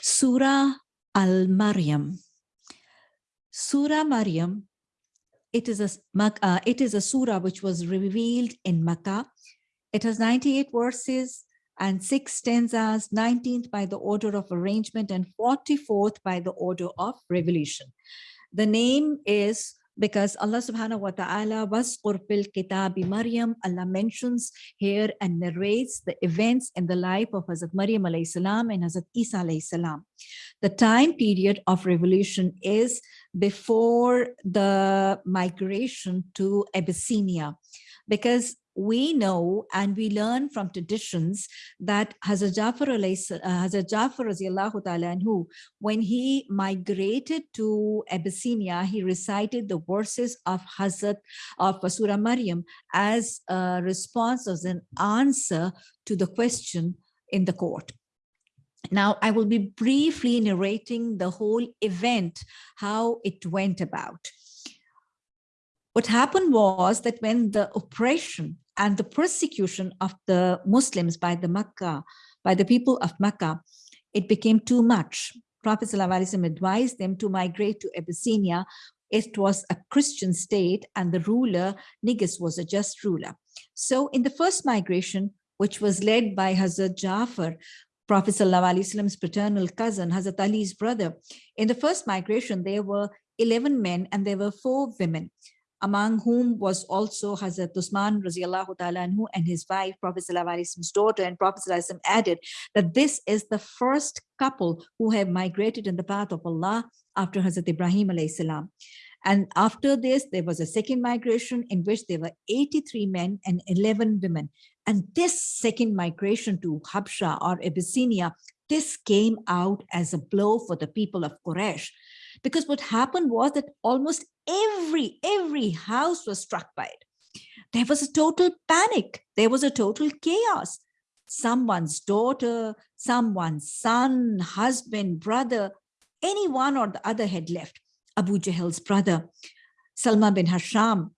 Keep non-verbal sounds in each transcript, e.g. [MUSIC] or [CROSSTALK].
Surah Al-Maryam. Surah Maryam, it is, a, uh, it is a surah which was revealed in Makkah. It has 98 verses and six stanzas, 19th by the order of arrangement and 44th by the order of revelation. The name is because Allah subhanahu wa ta'ala was fil kitabi Maryam, Allah mentions here and narrates the events in the life of Hazrat Maryam alayhi salam and Hazrat Isa alayhi salam. The time period of revolution is before the migration to Abyssinia because we know and we learn from traditions that Hazrat Jafar, uh, Hazrat Jafar anhu, when he migrated to Abyssinia, he recited the verses of Hazrat of Surah Maryam as a response, as an answer to the question in the court. Now, I will be briefly narrating the whole event, how it went about. What happened was that when the oppression and the persecution of the Muslims by the Makkah, by the people of Makkah, it became too much. Prophet ﷺ advised them to migrate to Abyssinia. It was a Christian state and the ruler, Negus, was a just ruler. So in the first migration, which was led by Hazrat Jafar, Prophet ﷺ's paternal cousin, Hazrat Ali's brother, in the first migration, there were 11 men and there were four women among whom was also Hazrat Usman radiallahu and his wife, Prophet Sallallahu daughter, and Prophet Sallallahu added that this is the first couple who have migrated in the path of Allah after Hazrat Ibrahim salam. And after this, there was a second migration in which there were 83 men and 11 women. And this second migration to Habsha or Abyssinia, this came out as a blow for the people of Quraysh. Because what happened was that almost every, every house was struck by it. There was a total panic. There was a total chaos. Someone's daughter, someone's son, husband, brother, any one or the other had left. Abu Jahl's brother, Salma bin Hasham,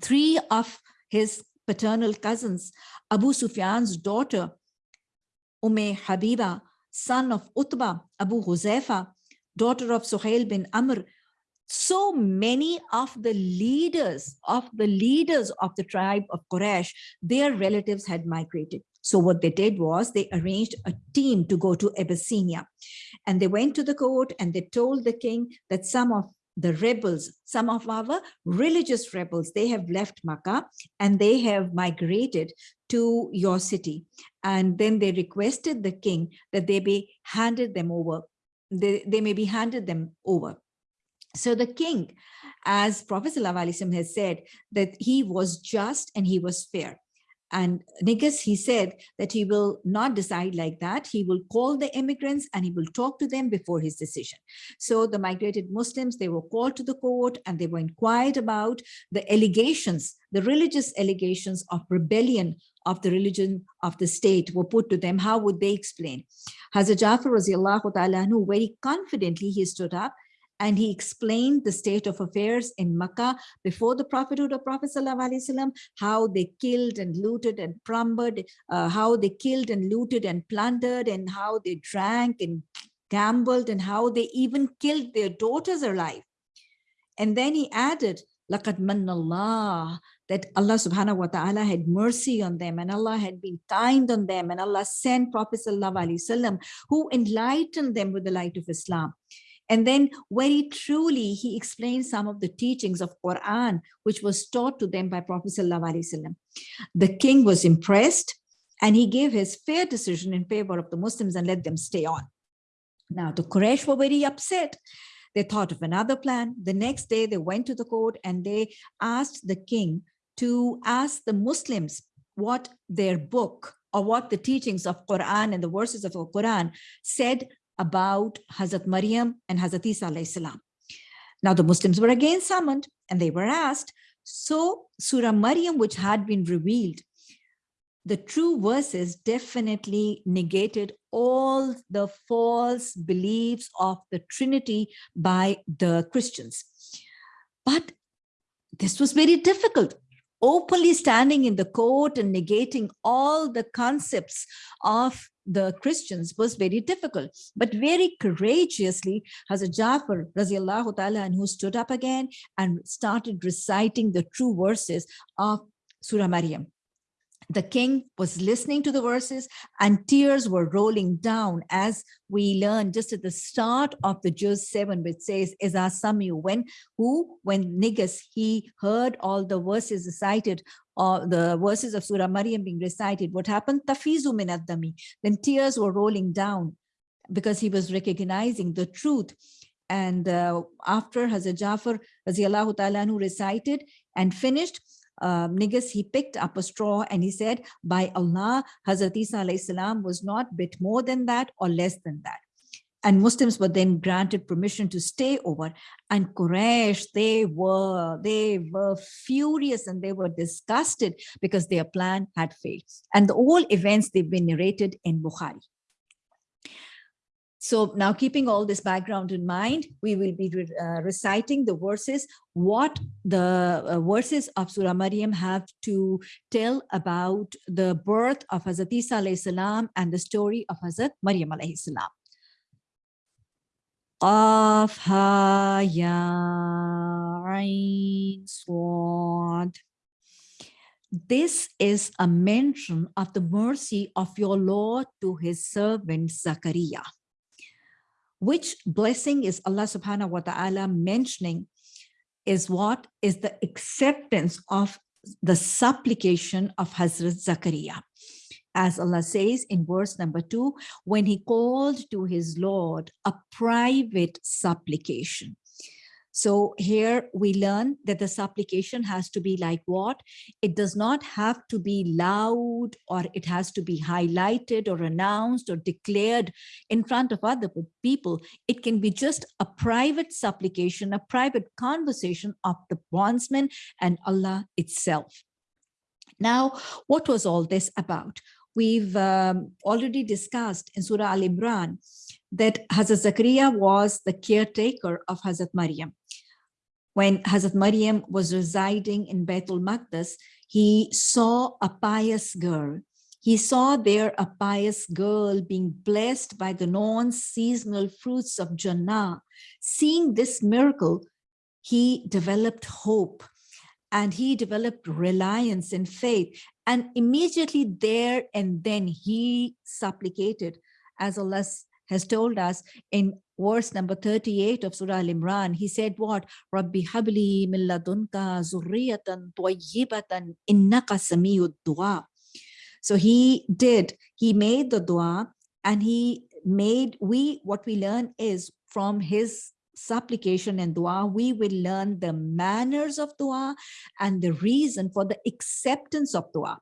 three of his paternal cousins, Abu Sufyan's daughter, Umm Habiba, son of Utbah, Abu Huzaifa, daughter of Suhail bin Amr, so many of the leaders of the leaders of the tribe of Quraysh, their relatives had migrated. So what they did was they arranged a team to go to Abyssinia. And they went to the court and they told the king that some of the rebels, some of our religious rebels, they have left Makkah and they have migrated to your city. And then they requested the king that they be handed them over they, they may be handed them over. So the king, as Prophet ﷺ has said, that he was just and he was fair. And Negus, he said that he will not decide like that. He will call the immigrants and he will talk to them before his decision. So the migrated Muslims, they were called to the court and they were inquired about the allegations, the religious allegations of rebellion of the religion of the state were put to them, how would they explain? Hazrat Jafar ta'ala very confidently he stood up and he explained the state of affairs in Makkah before the prophethood of Prophet Wasallam, how they killed and looted and plundered, uh, how they killed and looted and plundered and how they drank and gambled and how they even killed their daughters alive. And then he added, لَقَدْ مَنَّ اللَّهِ that Allah subhanahu wa ta'ala had mercy on them and Allah had been kind on them and Allah sent Prophet sallallahu alaihi wasallam who enlightened them with the light of Islam. And then very truly, he explained some of the teachings of Quran, which was taught to them by Prophet sallallahu. The king was impressed and he gave his fair decision in favor of the Muslims and let them stay on. Now the Quraysh were very upset they thought of another plan. The next day they went to the court and they asked the king to ask the Muslims what their book or what the teachings of Quran and the verses of the Quran said about Hazrat Maryam and Hazrat Isa salam. Now the Muslims were again summoned and they were asked, so Surah Maryam, which had been revealed, the true verses definitely negated all the false beliefs of the Trinity by the Christians. But this was very difficult openly standing in the court and negating all the concepts of the Christians was very difficult. But very courageously, Hazrat Jafar Raziallahu Ta'ala and who stood up again and started reciting the true verses of Surah Maryam the king was listening to the verses and tears were rolling down as we learned just at the start of the Juz 7 which says Iza Samiu when who when Negus he heard all the verses recited or the verses of Surah Maryam being recited. What happened? Tafizu min then tears were rolling down because he was recognizing the truth. And uh, after Hazrat Jafar Raziallahu Ta'ala who recited and finished Um, Negus, he picked up a straw and he said, by Allah, Hazrat Isa was not bit more than that or less than that. And Muslims were then granted permission to stay over. And Quraysh, they were, they were furious and they were disgusted because their plan had failed. And the all events they've been narrated in Bukhari. So now keeping all this background in mind, we will be uh, reciting the verses, what the uh, verses of Surah Maryam have to tell about the birth of Hazrat Isa salam and the story of Hazrat Maryam alayhi salam. Qaf ha ya swad. This is a mention of the mercy of your Lord to his servant Zachariah which blessing is Allah subhanahu wa ta'ala mentioning is what is the acceptance of the supplication of Hazrat Zakaria. As Allah says in verse number two, when he called to his Lord a private supplication. So here we learn that the supplication has to be like what? It does not have to be loud or it has to be highlighted or announced or declared in front of other people. It can be just a private supplication, a private conversation of the bondsman and Allah itself. Now, what was all this about? We've um, already discussed in Surah Al-Imran that Hazrat Zakaria was the caretaker of Hazrat Maryam. When Hazrat Maryam was residing in Baitul Maqdis, he saw a pious girl. He saw there a pious girl being blessed by the non-seasonal fruits of Jannah. Seeing this miracle, he developed hope and he developed reliance and faith. And immediately there and then he supplicated, as Allah has told us in verse number 38 of Surah Al-Imran, he said what? Rabbi habli min ladunka zurriyatan tayyibatan innaka samiyud dua. So he did, he made the dua and he made, we, what we learn is from his supplication and dua, we will learn the manners of dua and the reason for the acceptance of dua.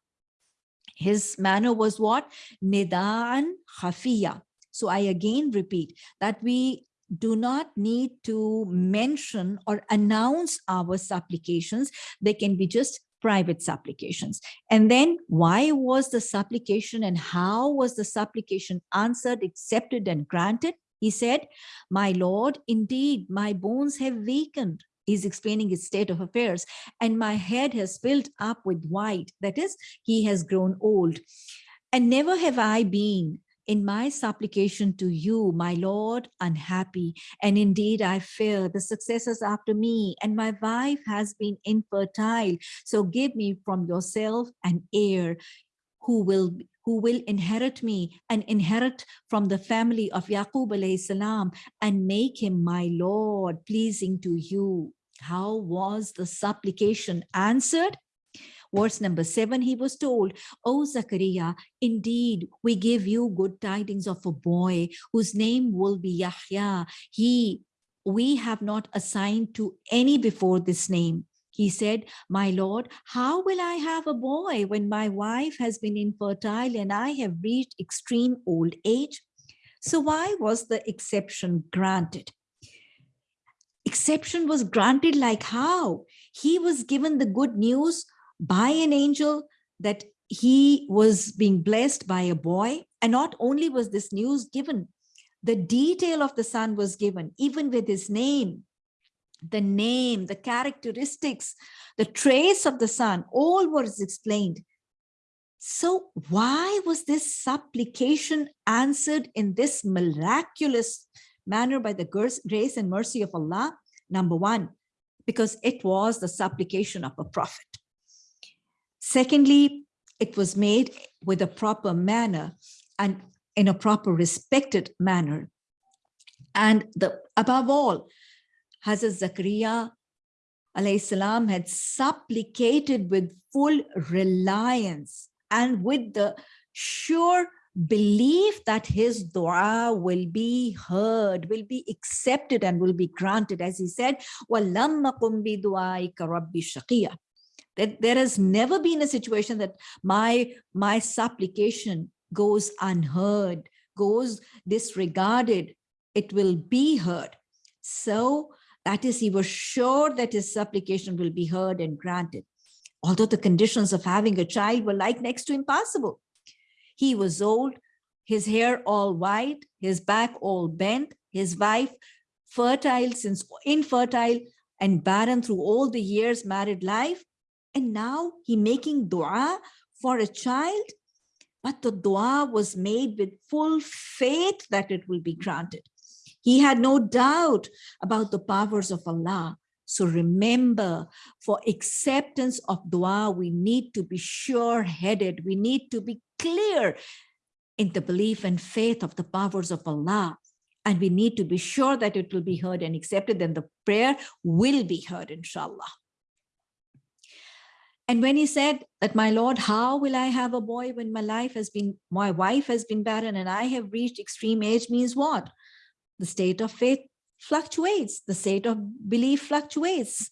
His manner was what? Nidaan khafiya. So I again repeat that we do not need to mention or announce our supplications. They can be just private supplications. And then why was the supplication and how was the supplication answered, accepted and granted? He said, my Lord, indeed, my bones have weakened. He's explaining his state of affairs and my head has filled up with white. That is, he has grown old. And never have I been in my supplication to you, my Lord, unhappy. And indeed, I fear the successors after me, and my wife has been infertile. So give me from yourself an heir who will who will inherit me and inherit from the family of Yaqub salam and make him my Lord, pleasing to you. How was the supplication answered? Verse number seven, he was told, O Zachariah, indeed, we give you good tidings of a boy whose name will be Yahya. He, we have not assigned to any before this name. He said, my Lord, how will I have a boy when my wife has been infertile and I have reached extreme old age? So why was the exception granted? Exception was granted like how? He was given the good news by an angel that he was being blessed by a boy. And not only was this news given, the detail of the son was given, even with his name. the name, the characteristics, the trace of the son, all was explained. So why was this supplication answered in this miraculous manner by the grace and mercy of Allah? Number one, because it was the supplication of a prophet. Secondly, it was made with a proper manner and in a proper respected manner. And the above all, Hazrat Zakaria salam had supplicated with full reliance and with the sure belief that his dua will be heard, will be accepted and will be granted. As he said, that there has never been a situation that my, my supplication goes unheard, goes disregarded, it will be heard. So that is, he was sure that his supplication will be heard and granted. Although the conditions of having a child were like next to impossible. He was old, his hair all white, his back all bent, his wife fertile since infertile and barren through all the years married life. And now he making dua for a child, but the dua was made with full faith that it will be granted. He had no doubt about the powers of Allah. So remember, for acceptance of dua, we need to be sure-headed. We need to be clear in the belief and faith of the powers of Allah. And we need to be sure that it will be heard and accepted, then the prayer will be heard, inshallah. And when he said that, my Lord, how will I have a boy when my life has been, my wife has been barren and I have reached extreme age means what? The state of faith fluctuates. The state of belief fluctuates.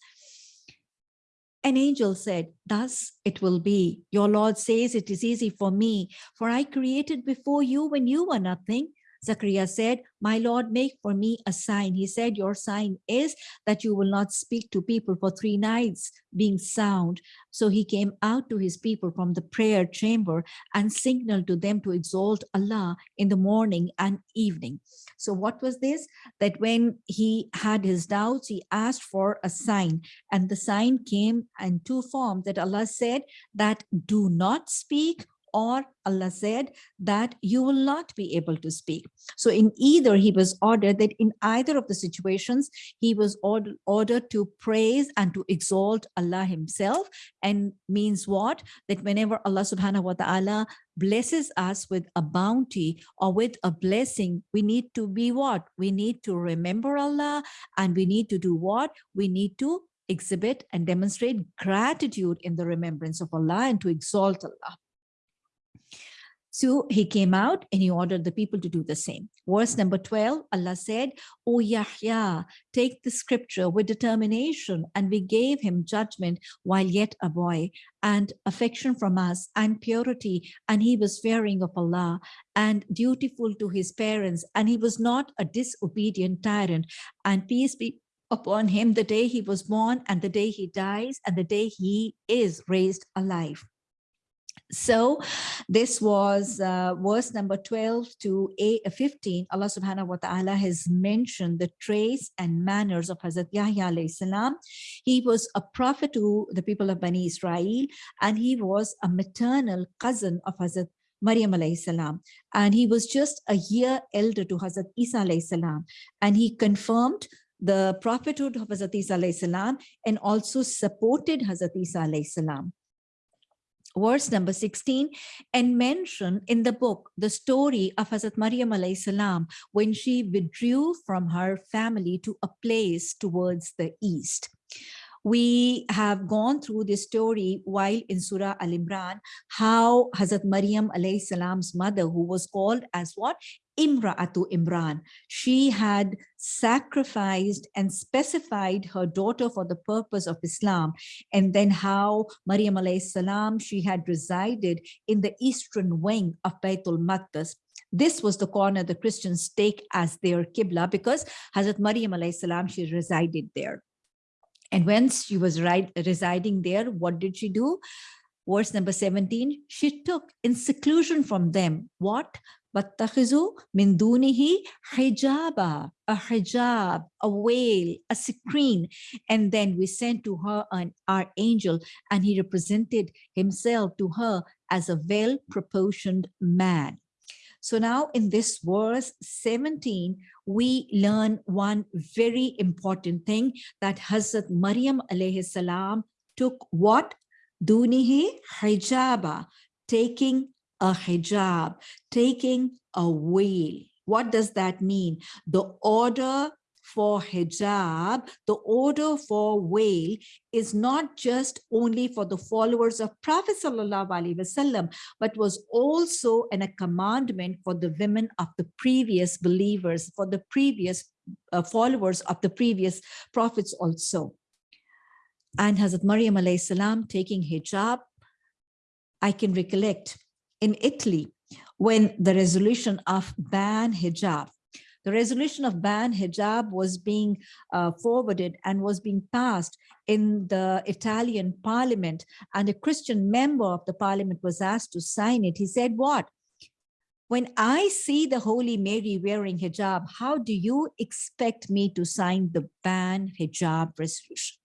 An angel said, thus it will be. Your Lord says it is easy for me, for I created before you when you were nothing. Zachariah said, my Lord, make for me a sign. He said, your sign is that you will not speak to people for three nights being sound. So he came out to his people from the prayer chamber and signaled to them to exalt Allah in the morning and evening. So what was this? That when he had his doubts, he asked for a sign and the sign came in two forms that Allah said that do not speak or Allah said that you will not be able to speak. So in either he was ordered that in either of the situations, he was ordered, ordered to praise and to exalt Allah himself and means what? That whenever Allah subhanahu wa ta'ala blesses us with a bounty or with a blessing, we need to be what? We need to remember Allah and we need to do what? We need to exhibit and demonstrate gratitude in the remembrance of Allah and to exalt Allah. So he came out and he ordered the people to do the same. Verse number 12, Allah said, O Yahya, take the scripture with determination and we gave him judgment while yet a boy and affection from us and purity and he was fearing of Allah and dutiful to his parents and he was not a disobedient tyrant and peace be upon him the day he was born and the day he dies and the day he is raised alive. So this was uh, verse number 12 to 8, uh, 15. Allah subhanahu wa ta'ala has mentioned the trace and manners of Hazrat Yahya alayhi salam. He was a prophet to the people of Bani Israel and he was a maternal cousin of Hazrat Maryam alayhi salam. And he was just a year elder to Hazrat Isa alayhi salam. And he confirmed the prophethood of Hazrat Isa alayhi salam and also supported Hazrat Isa alayhi salam verse number 16 and mention in the book the story of Hazrat Maryam salam when she withdrew from her family to a place towards the east. We have gone through this story while in Surah Al-Imran, how Hazrat Maryam salam's mother, who was called as what? Imra'atu Imran. She had sacrificed and specified her daughter for the purpose of Islam. And then how Maryam alayhi salam, she had resided in the eastern wing of Baitul Maqdis. This was the corner the Christians take as their Qibla because Hazrat Maryam alayhi salam, she resided there. And when she was right, residing there, what did she do? verse number 17, she took in seclusion from them what? وَاتَّخِذُوا مِن دُونِهِ حِجَابًا A hijab, a veil, a screen. And then we sent to her an our angel and he represented himself to her as a well-proportioned man. So now in this verse 17, we learn one very important thing that Hazrat Maryam alayhi salam took what? Dunihi hijaba, taking a hijab, taking a veil. What does that mean? The order for hijab, the order for veil is not just only for the followers of Prophet Wasallam, but was also an, a commandment for the women of the previous believers, for the previous uh, followers of the previous prophets also. And Hazrat Maryam salam taking hijab, I can recollect in Italy, when the resolution of ban hijab, the resolution of ban hijab was being uh, forwarded and was being passed in the Italian parliament and a Christian member of the parliament was asked to sign it. He said, what? When I see the Holy Mary wearing hijab, how do you expect me to sign the ban hijab resolution?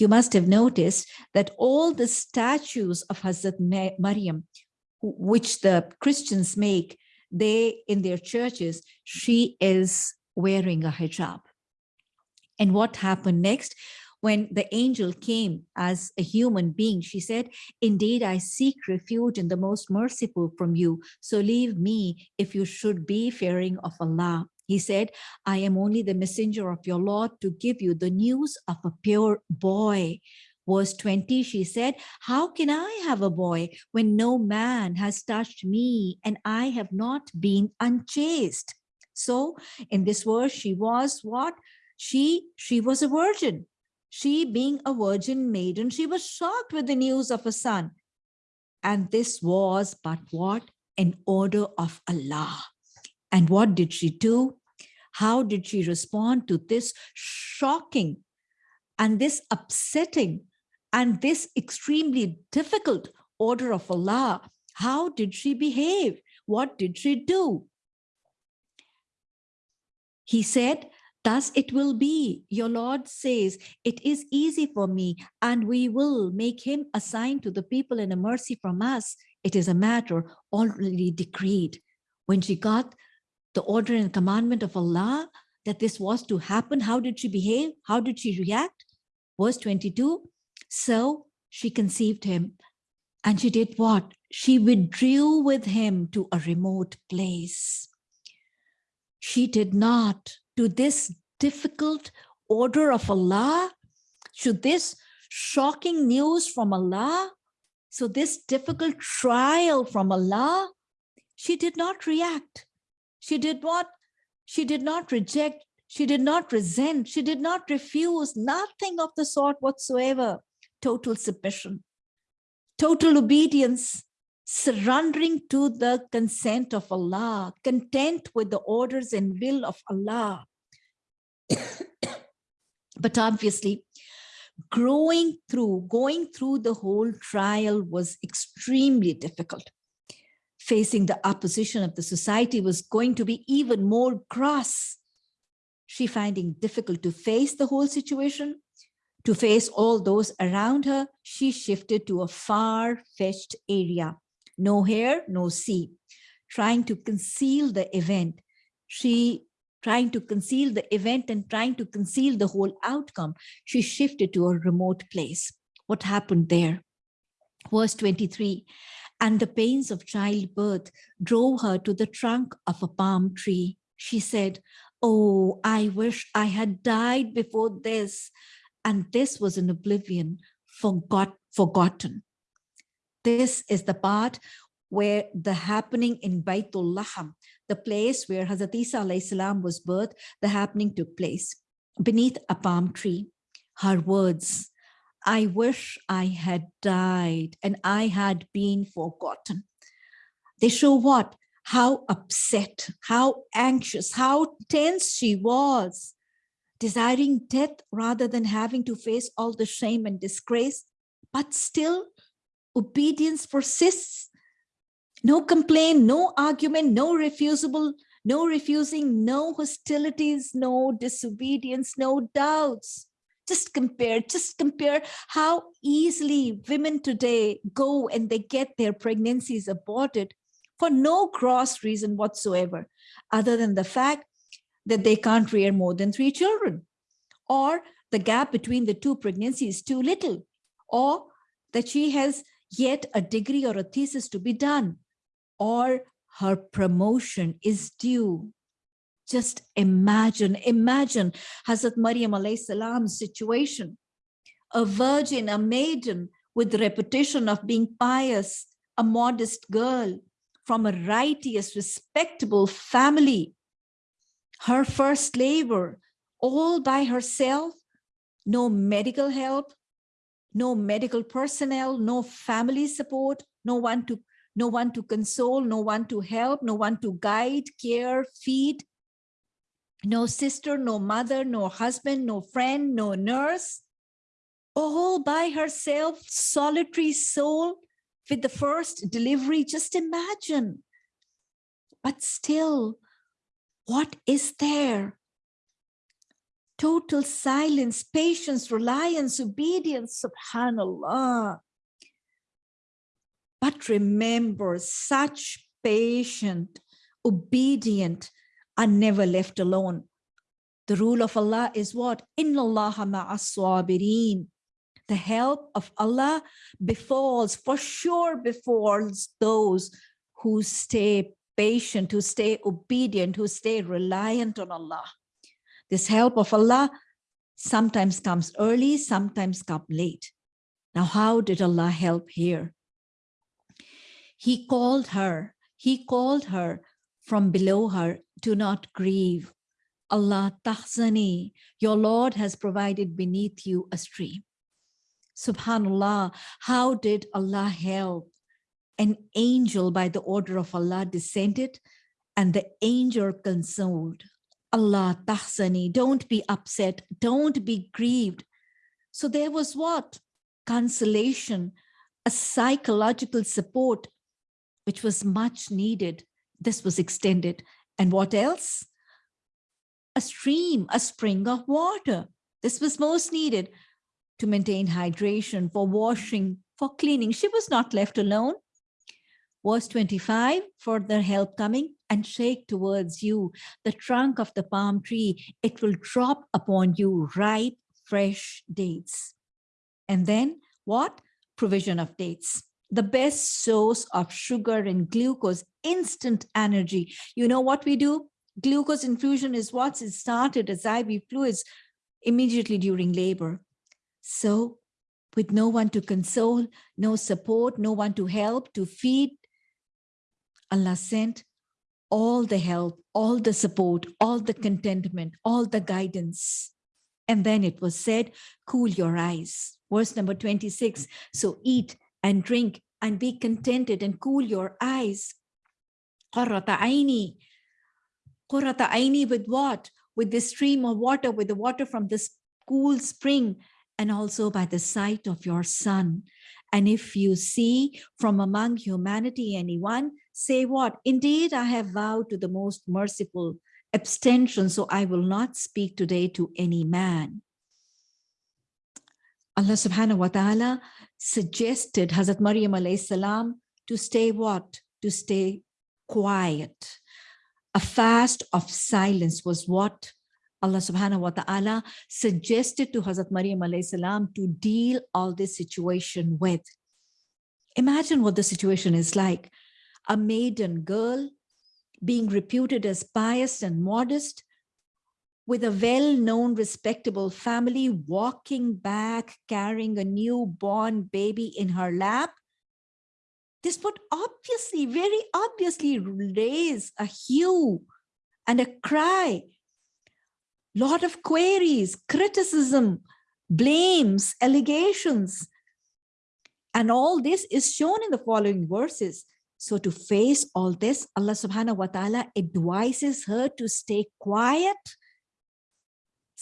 You must have noticed that all the statues of Hazrat Maryam, which the Christians make, they in their churches, she is wearing a hijab. And what happened next? When the angel came as a human being, she said, indeed, I seek refuge in the most merciful from you. So leave me if you should be fearing of Allah. He said, I am only the messenger of your Lord to give you the news of a pure boy. Verse 20, she said, how can I have a boy when no man has touched me and I have not been unchaste? So in this verse, she was what? She, she was a virgin. She being a virgin maiden, she was shocked with the news of a son. And this was but what? An order of Allah. And what did she do? How did she respond to this shocking and this upsetting and this extremely difficult order of Allah? How did she behave? What did she do? He said, Thus it will be. Your Lord says, it is easy for me and we will make him a sign to the people and a mercy from us. It is a matter already decreed. When she got the order and commandment of Allah that this was to happen. How did she behave? How did she react? Verse 22, so she conceived him and she did what? She withdrew with him to a remote place. She did not to this difficult order of Allah, should this shocking news from Allah, so this difficult trial from Allah, she did not react. She did not, she did not reject, she did not resent, she did not refuse, nothing of the sort whatsoever. Total submission, total obedience, surrendering to the consent of Allah, content with the orders and will of Allah. [COUGHS] but obviously, growing through, going through the whole trial was extremely difficult facing the opposition of the society was going to be even more cross. She finding difficult to face the whole situation, to face all those around her, she shifted to a far-fetched area. No hair, no sea. Trying to conceal the event. She trying to conceal the event and trying to conceal the whole outcome. She shifted to a remote place. What happened there? Verse 23, and the pains of childbirth drove her to the trunk of a palm tree. She said, oh, I wish I had died before this. And this was an oblivion, forgot, forgotten. This is the part where the happening in Baitul Laham, the place where Hazrat Isa salam was birthed, the happening took place beneath a palm tree. Her words, I wish I had died and I had been forgotten. They show what? How upset, how anxious, how tense she was, desiring death rather than having to face all the shame and disgrace. But still, obedience persists. No complaint, no argument, no refusable, no refusing, no hostilities, no disobedience, no doubts. Just compare, just compare how easily women today go and they get their pregnancies aborted for no cross reason whatsoever, other than the fact that they can't rear more than three children, or the gap between the two pregnancies is too little, or that she has yet a degree or a thesis to be done, or her promotion is due. Just imagine, imagine Hazrat Maryam salam's situation. A virgin, a maiden with the reputation of being pious, a modest girl from a righteous, respectable family. Her first labor, all by herself, no medical help, no medical personnel, no family support, no one to no one to console, no one to help, no one to guide, care, feed, no sister, no mother, no husband, no friend, no nurse, all by herself, solitary soul with the first delivery, just imagine. But still, what is there? total silence, patience, reliance, obedience, subhanAllah. But remember, such patient, obedient are never left alone. The rule of Allah is what? Inna Allah ma'as The help of Allah befalls, for sure befalls those who stay patient, who stay obedient, who stay reliant on Allah. This help of Allah sometimes comes early, sometimes come late. Now, how did Allah help here? He called her, he called her from below her, do not grieve. Alla tahzani, your Lord has provided beneath you a stream. Subhanallah, how did Allah help? An angel by the order of Allah descended and the angel consoled. Alla tahzani, don't be upset, don't be grieved. So there was what? Consolation, a psychological support, which was much needed. This was extended. And what else? A stream, a spring of water. This was most needed to maintain hydration, for washing, for cleaning. She was not left alone. Verse 25, further help coming and shake towards you the trunk of the palm tree. It will drop upon you ripe, fresh dates. And then what? Provision of dates. The best source of sugar and glucose, instant energy. You know what we do? Glucose infusion is what's started as IV fluids immediately during labor. So with no one to console, no support, no one to help, to feed, Allah sent all the help, all the support, all the contentment, all the guidance. And then it was said, cool your eyes. Verse number 26. So eat and drink and be contented and cool your eyes. Qurrata aini. With what? With the stream of water, with the water from this cool spring and also by the sight of your son. And if you see from among humanity anyone, say what? Indeed, I have vowed to the most merciful abstention, so I will not speak today to any man. Allah subhanahu wa ta'ala suggested Hazrat Maryam alayhi salam to stay what? To stay quiet. A fast of silence was what Allah subhanahu wa ta'ala suggested to Hazrat Maryam alayhi salam to deal all this situation with. Imagine what the situation is like. A maiden girl being reputed as pious and modest with a well-known respectable family walking back carrying a newborn baby in her lap this would obviously very obviously raise a hue and a cry lot of queries, criticism, blames, allegations. And all this is shown in the following verses. So to face all this, Allah subhanahu wa ta'ala advises her to stay quiet.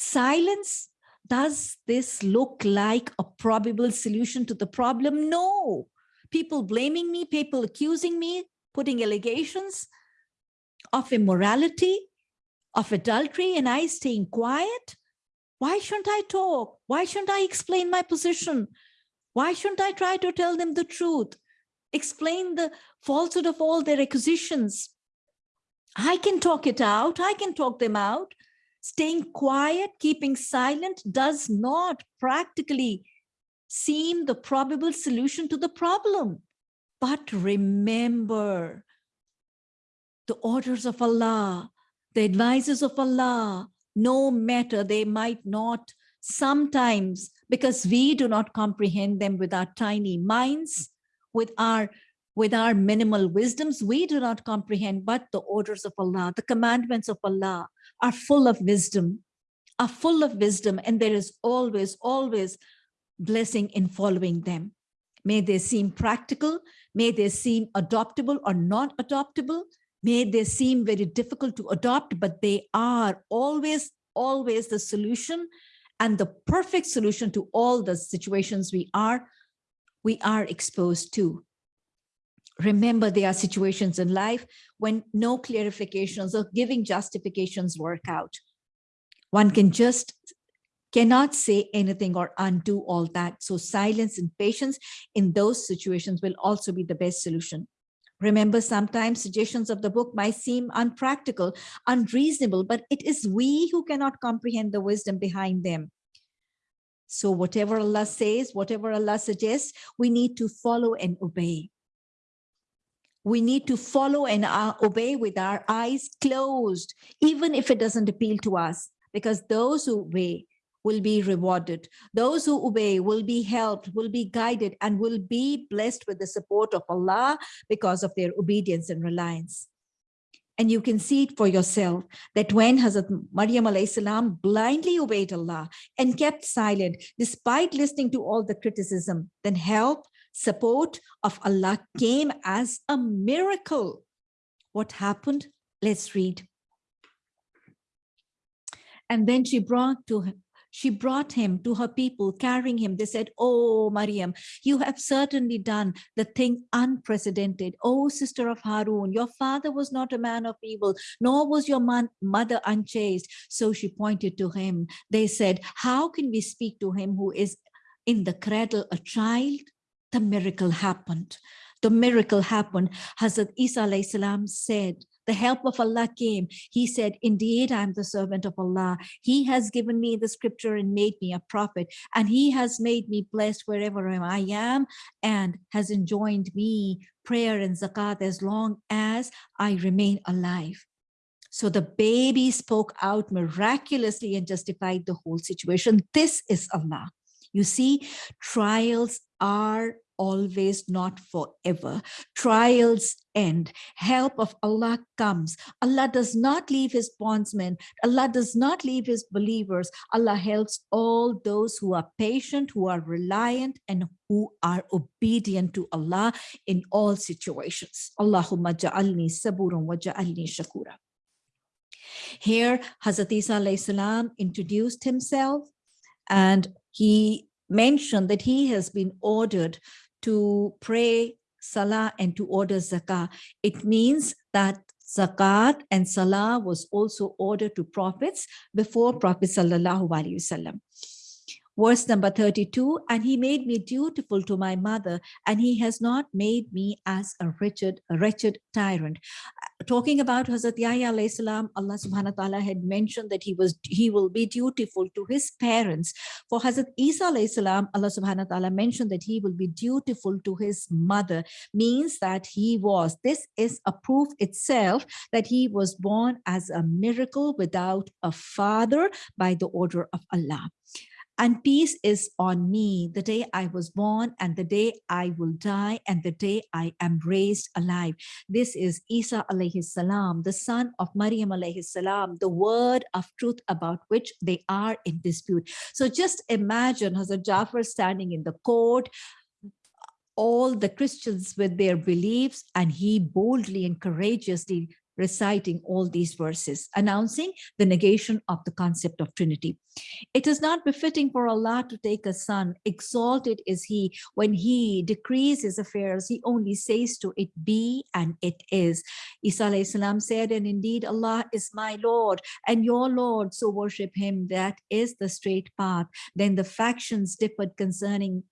Silence, does this look like a probable solution to the problem? No. People blaming me, people accusing me, putting allegations of immorality, of adultery, and I staying quiet? Why shouldn't I talk? Why shouldn't I explain my position? Why shouldn't I try to tell them the truth? Explain the falsehood of all their accusations. I can talk it out. I can talk them out. Staying quiet, keeping silent does not practically seem the probable solution to the problem. But remember the orders of Allah, the advices of Allah, no matter they might not sometimes because we do not comprehend them with our tiny minds, with our with our minimal wisdoms, we do not comprehend, but the orders of Allah, the commandments of Allah are full of wisdom, are full of wisdom, and there is always, always blessing in following them. May they seem practical, may they seem adoptable or not adoptable, may they seem very difficult to adopt, but they are always, always the solution and the perfect solution to all the situations we are, we are exposed to. Remember, there are situations in life when no clarifications or giving justifications work out. One can just cannot say anything or undo all that. So silence and patience in those situations will also be the best solution. Remember, sometimes suggestions of the book might seem unpractical, unreasonable, but it is we who cannot comprehend the wisdom behind them. So whatever Allah says, whatever Allah suggests, we need to follow and obey. We need to follow and uh, obey with our eyes closed, even if it doesn't appeal to us, because those who obey will be rewarded. Those who obey will be helped, will be guided, and will be blessed with the support of Allah because of their obedience and reliance. And you can see it for yourself that when Hazrat Maryam salam blindly obeyed Allah and kept silent, despite listening to all the criticism, then help, support of Allah came as a miracle. What happened? Let's read. And then she brought to she brought him to her people, carrying him. They said, Oh, Mariam, you have certainly done the thing unprecedented. Oh, sister of Harun, your father was not a man of evil, nor was your mother unchaste. So she pointed to him. They said, How can we speak to him who is in the cradle a child? The miracle happened. The miracle happened. Hazrat Isa salam said, the help of Allah came. He said, indeed, I'm the servant of Allah. He has given me the scripture and made me a prophet. And he has made me blessed wherever I am and has enjoined me prayer and zakat as long as I remain alive. So the baby spoke out miraculously and justified the whole situation. This is Allah. You see, trials are always not forever. Trials end. Help of Allah comes. Allah does not leave his bondsmen. Allah does not leave his believers. Allah helps all those who are patient, who are reliant, and who are obedient to Allah in all situations. Allahumma ja'alni saburan wa ja'alni shakura. Here, Hazrat Isa introduced himself and he mentioned that he has been ordered to pray salah and to order zakah. It means that zakat and salah was also ordered to prophets before Prophet sallallahu alaihi wasallam verse number 32 and he made me dutiful to my mother and he has not made me as a wretched a wretched tyrant talking about Hazrat Yahya alayhi salam Allah subhanahu wa ta'ala had mentioned that he was he will be dutiful to his parents. For Hazrat Isa alayhi salam Allah subhanahu wa ta'ala mentioned that he will be dutiful to his mother means that he was this is a proof itself that he was born as a miracle without a father by the order of Allah and peace is on me the day I was born and the day I will die and the day I am raised alive. This is Isa alayhi salam, the son of Maryam alayhi salam, the word of truth about which they are in dispute. So just imagine Hazrat Jafar standing in the court, all the Christians with their beliefs and he boldly and courageously reciting all these verses, announcing the negation of the concept of Trinity. It is not befitting for Allah to take a son, exalted is he, when he decrees his affairs, he only says to it be and it is. Isa salam said, and indeed Allah is my Lord and your Lord, so worship him, that is the straight path. Then the factions differed concerning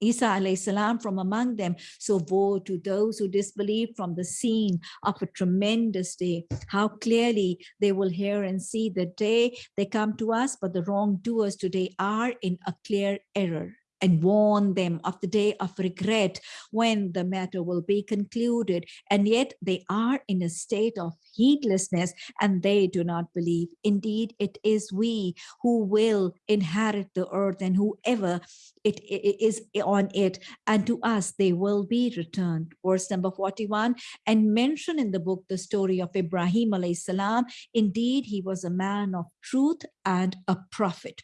Isa salam from among them. So woe to those who disbelieve from the scene of a tremendous day. How clearly they will hear and see the day they come to us, but the wrongdoers today are in a clear error and warn them of the day of regret when the matter will be concluded. And yet they are in a state of heedlessness and they do not believe. Indeed, it is we who will inherit the earth and whoever it is on it and to us they will be returned. Verse number 41 and mention in the book the story of Ibrahim alayhi salam. Indeed, he was a man of truth and a prophet.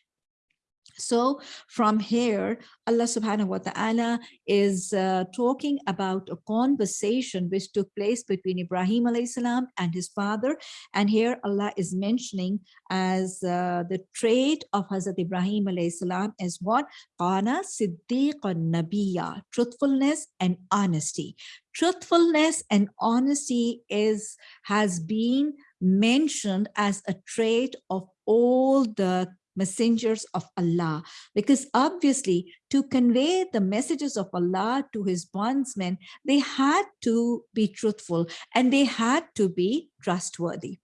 So from here, Allah subhanahu wa ta'ala is uh, talking about a conversation which took place between Ibrahim alayhi salam and his father. And here Allah is mentioning as uh, the trait of Hazrat Ibrahim alayhi salam is what? Qana siddiqan nabiya, truthfulness and honesty. Truthfulness and honesty is has been mentioned as a trait of all the messengers of Allah. Because obviously to convey the messages of Allah to his bondsmen, they had to be truthful and they had to be trustworthy.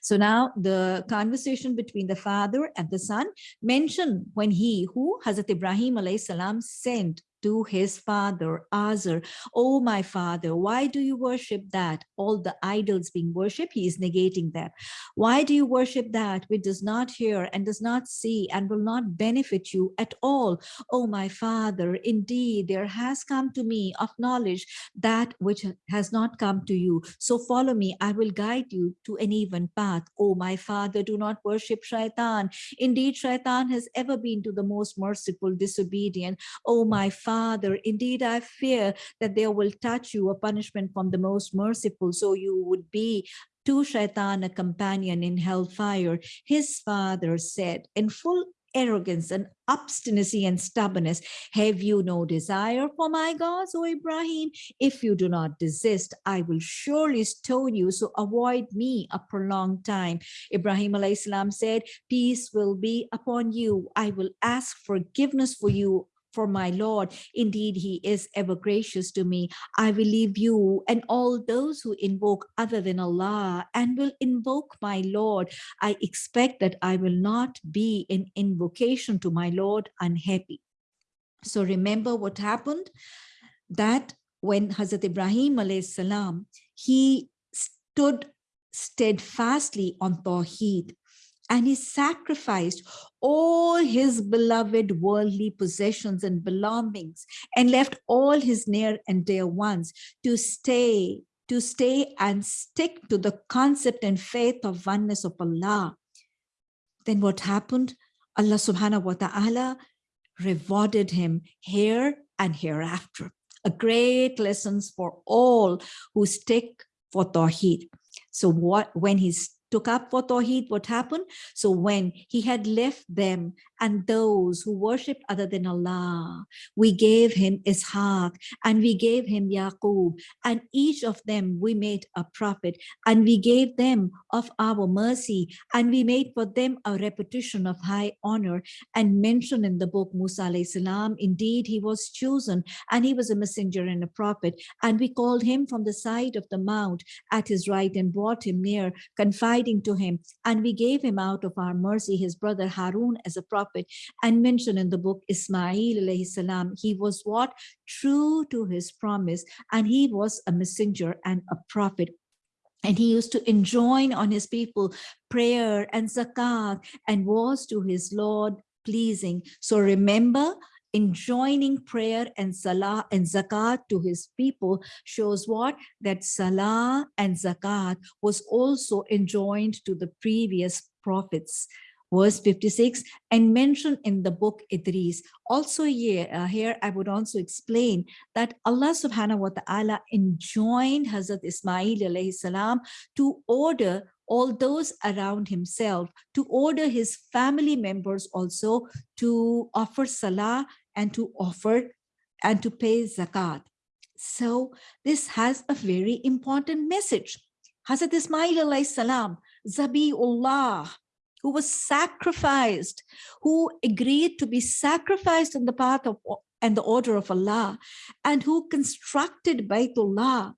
So now the conversation between the father and the son mentioned when he who Hazrat Ibrahim alayhi salam sent to his father, Azar, oh my father, why do you worship that? All the idols being worshipped, he is negating them. Why do you worship that which does not hear and does not see and will not benefit you at all? Oh my father, indeed, there has come to me of knowledge that which has not come to you. So follow me, I will guide you to an even path. Oh my father, do not worship shaitan. Indeed, shaitan has ever been to the most merciful disobedient. Oh my father, Father, indeed I fear that there will touch you a punishment from the most merciful, so you would be to Shaitan a companion in hellfire. His father said, in full arrogance and obstinacy and stubbornness. Have you no desire for my gods, O Ibrahim? If you do not desist, I will surely stone you, so avoid me a prolonged time. Ibrahim salam said, peace will be upon you. I will ask forgiveness for you for my Lord. Indeed, he is ever gracious to me. I will leave you and all those who invoke other than Allah and will invoke my Lord. I expect that I will not be in invocation to my Lord unhappy. So remember what happened? That when Hazrat Ibrahim salam, he stood steadfastly on Tawheed and he sacrificed all his beloved worldly possessions and belongings and left all his near and dear ones to stay to stay and stick to the concept and faith of oneness of Allah. Then what happened? Allah subhanahu wa ta'ala rewarded him here and hereafter. A great lessons for all who stick for Tawheed. So what when he's took up for Tawheed, what happened? So when he had left them and those who worshipped other than Allah, we gave him Ishaq and we gave him Yaqub and each of them we made a prophet and we gave them of our mercy and we made for them a repetition of high honor and mention in the book Musa salam, indeed he was chosen and he was a messenger and a prophet and we called him from the side of the mount at his right and brought him near, confiding to him. And we gave him out of our mercy his brother Harun as a prophet and mentioned in the book Ismail alayhi salam. He was what? True to his promise. And he was a messenger and a prophet and he used to enjoin on his people prayer and zakat and was to his Lord pleasing. So remember, enjoining prayer and salah and zakat to his people shows what that salah and zakat was also enjoined to the previous prophets verse 56, and mentioned in the book Idris. Also here, uh, here I would also explain that Allah subhanahu wa ta'ala enjoined Hazrat Ismail alayhi salam to order all those around himself, to order his family members also to offer salah and to offer and to pay zakat. So this has a very important message. Hazrat Ismail alayhi salam, Zabiullah, who was sacrificed, who agreed to be sacrificed in the path of and the order of Allah, and who constructed Baytullah,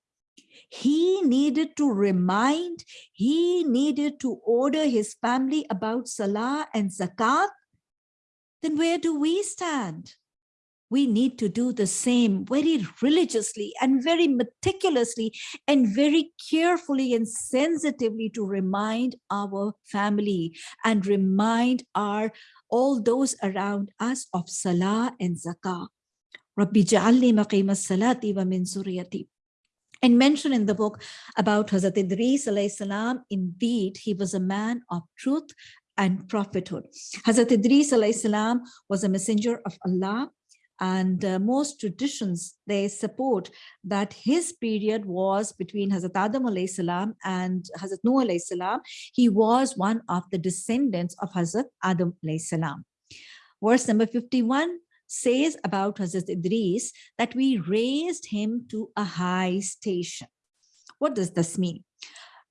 he needed to remind, he needed to order his family about Salah and Zakat, then where do we stand? We need to do the same very religiously and very meticulously and very carefully and sensitively to remind our family and remind our all those around us of salah and zakah. Rabbi ja'alni maqim salati wa min suriyati. And mentioned in the book about Hazrat Idris salam, indeed, he was a man of truth and prophethood. Hazrat Idris salam was a messenger of Allah and uh, most traditions, they support that his period was between Hazrat Adam salam and Hazrat Noah salam. He was one of the descendants of Hazrat Adam salam. Verse number 51 says about Hazrat Idris that we raised him to a high station. What does this mean?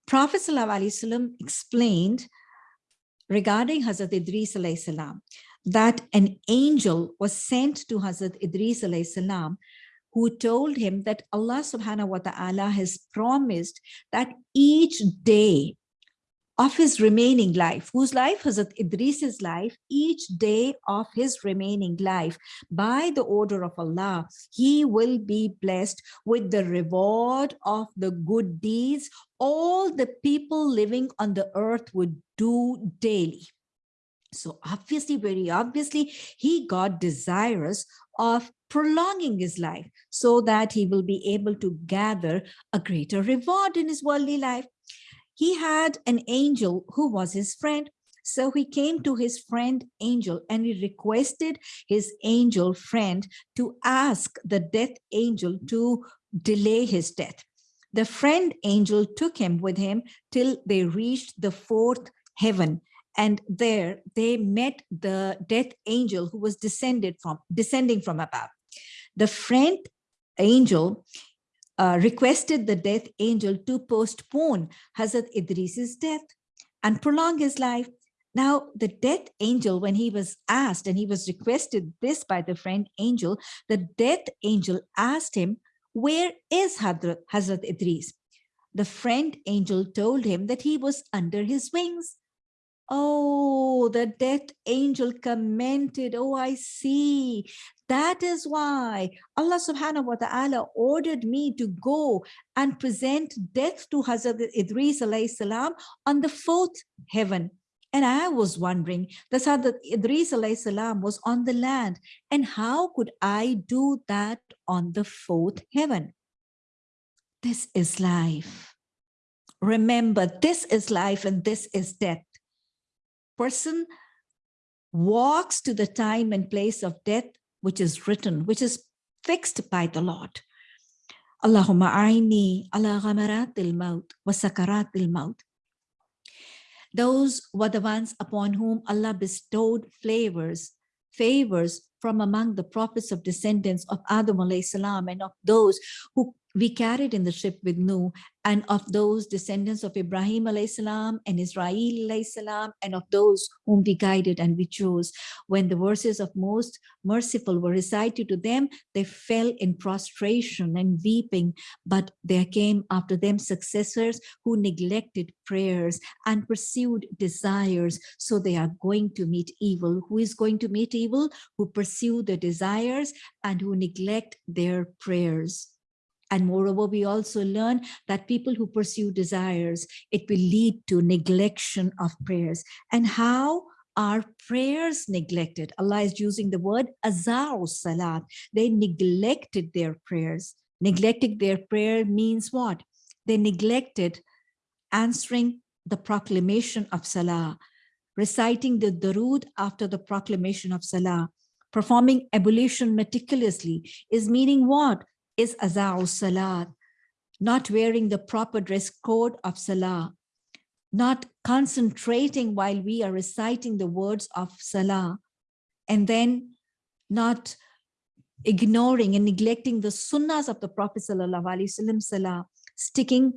Prophet ﷺ explained regarding Hazrat Idris salam that an angel was sent to Hazrat Idris salam, who told him that Allah subhanahu wa ta'ala has promised that each day of his remaining life, whose life Hazrat Idris's life, each day of his remaining life, by the order of Allah, he will be blessed with the reward of the good deeds all the people living on the earth would do daily. So obviously, very obviously, he got desirous of prolonging his life so that he will be able to gather a greater reward in his worldly life. He had an angel who was his friend. So he came to his friend angel and he requested his angel friend to ask the death angel to delay his death. The friend angel took him with him till they reached the fourth heaven and there they met the death angel who was descended from descending from above the friend angel uh, requested the death angel to postpone Hazrat Idris's death and prolong his life. Now, the death angel, when he was asked and he was requested this by the friend angel, the death angel asked him, where is Hazrat, Hazrat Idris? The friend angel told him that he was under his wings. Oh, the death angel commented, oh, I see. That is why Allah subhanahu wa ta'ala ordered me to go and present death to Hazrat Idris alayhi salam on the fourth heaven. And I was wondering, the Hazrat Idris alayhi salam was on the land. And how could I do that on the fourth heaven? This is life. Remember, this is life and this is death person walks to the time and place of death, which is written, which is fixed by the Lord. Allahumma aini ala ghamaratil maut wa sakaratil maut. Those were the ones upon whom Allah bestowed flavors, favors from among the prophets of descendants of Adam salam and of those who we carried in the ship with Nuh and of those descendants of Ibrahim salam and Israel salam and of those whom we guided and we chose. When the verses of most merciful were recited to them, they fell in prostration and weeping, but there came after them successors who neglected prayers and pursued desires. So they are going to meet evil. Who is going to meet evil? Who pursue the desires and who neglect their prayers. And moreover, we also learn that people who pursue desires, it will lead to neglection of prayers. And how are prayers neglected? Allah is using the word azar salat. They neglected their prayers. Neglecting their prayer means what? They neglected answering the proclamation of salah, reciting the darood after the proclamation of salah, performing ablution meticulously is meaning what? Is aza'u salat, not wearing the proper dress code of salah, not concentrating while we are reciting the words of salah, and then not ignoring and neglecting the sunnahs of the Prophet Sallallahu Salah, sticking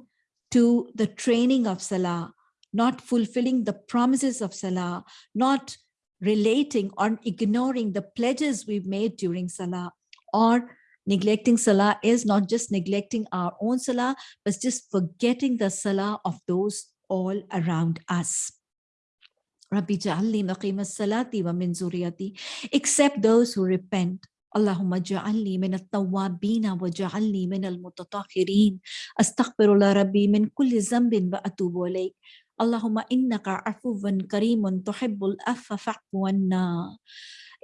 to the training of Salah, not fulfilling the promises of Salah, not relating or ignoring the pledges we've made during Salah, or neglecting Salah is not just neglecting our own Salah, but just forgetting the Salah of those all around us. Rabbi ja'alli maqim salati wa min zuriyati, except those who repent. Allahumma ja'alni min at-tawwabina wa ja'alni min al-mutatahhirin. Astaghfirullah rabbi min kulli zambin wa atubu ilayk. Allahumma innaka afuwan karimun tuhibbul anna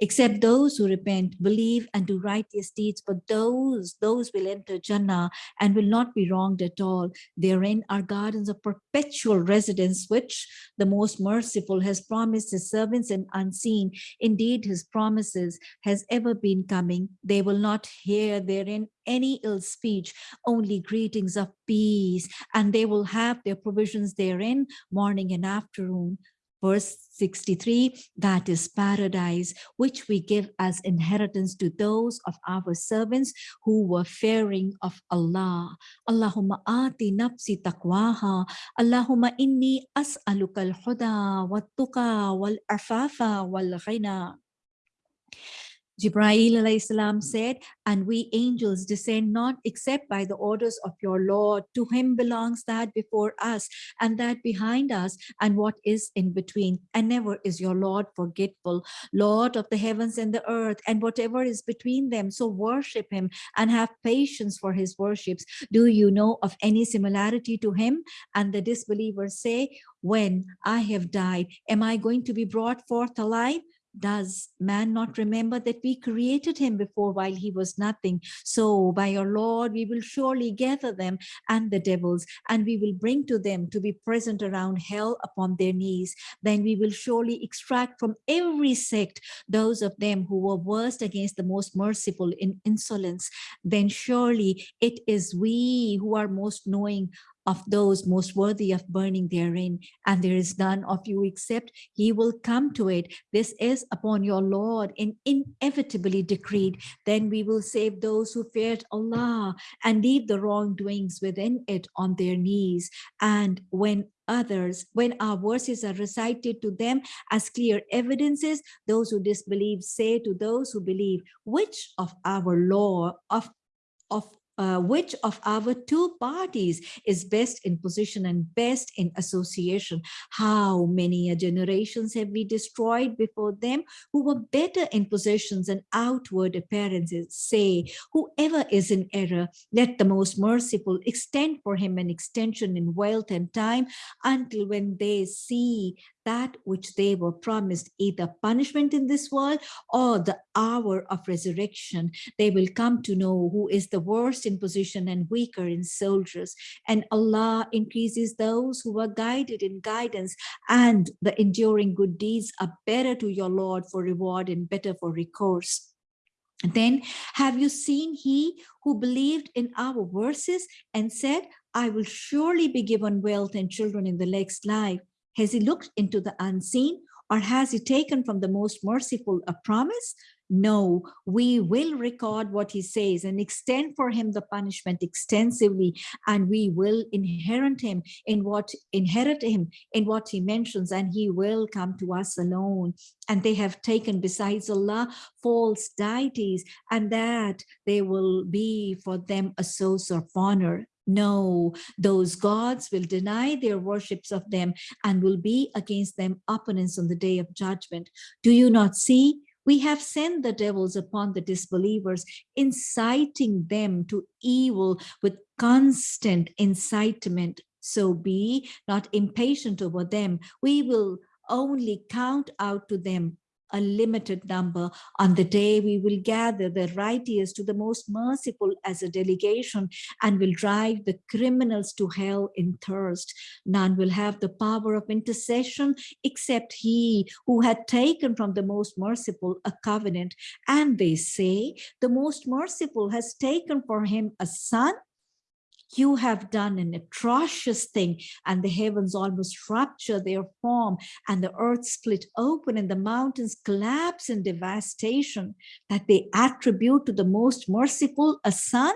except those who repent, believe, and do righteous deeds. But those, those will enter Jannah and will not be wronged at all. Therein are gardens of perpetual residence, which the most merciful has promised his servants and unseen. Indeed, his promises has ever been coming. They will not hear therein any ill speech, only greetings of peace, and they will have their provisions therein morning and afternoon. Verse 63, that is paradise, which we give as inheritance to those of our servants who were fearing of Allah. Allahumma ati nafsi taqwaha. Allahumma inni as'aluka al-huda wa-tuqa wal-afafa wal-ghina. Jibreel salam said, and we angels descend not except by the orders of your Lord. To him belongs that before us and that behind us and what is in between. And never is your Lord forgetful, Lord of the heavens and the earth and whatever is between them. So worship him and have patience for his worships. Do you know of any similarity to him? And the disbelievers say, when I have died, am I going to be brought forth alive? Does man not remember that we created him before while he was nothing? So by your Lord, we will surely gather them and the devils, and we will bring to them to be present around hell upon their knees. Then we will surely extract from every sect those of them who were worst against the most merciful in insolence. Then surely it is we who are most knowing of those most worthy of burning therein, and there is none of you except he will come to it. This is upon your Lord and inevitably decreed. Then we will save those who feared Allah and leave the wrongdoings within it on their knees. And when others, when our verses are recited to them as clear evidences, those who disbelieve say to those who believe, which of our law, of of uh, which of our two parties is best in position and best in association. How many generations have we destroyed before them who were better in positions and outward appearances? Say, whoever is in error, let the most merciful extend for him an extension in wealth and time until when they see that which they were promised, either punishment in this world or the hour of resurrection. They will come to know who is the worst in position and weaker in soldiers. And Allah increases those who are guided in guidance and the enduring good deeds are better to your Lord for reward and better for recourse. Then have you seen he who believed in our verses and said, I will surely be given wealth and children in the next life. Has he looked into the unseen or has he taken from the most merciful a promise? No, we will record what he says and extend for him the punishment extensively, and we will inherit him in what inherit him in what he mentions, and he will come to us alone. And they have taken besides Allah false deities, and that they will be for them a source of honor. No, those gods will deny their worships of them and will be against them opponents on the day of judgment. Do you not see? We have sent the devils upon the disbelievers, inciting them to evil with constant incitement. So be not impatient over them. We will only count out to them a limited number. On the day we will gather the righteous to the most merciful as a delegation and will drive the criminals to hell in thirst. None will have the power of intercession except he who had taken from the most merciful a covenant. And they say, the most merciful has taken for him a son you have done an atrocious thing and the heavens almost rupture their form and the earth split open and the mountains collapse in devastation that they attribute to the most merciful a son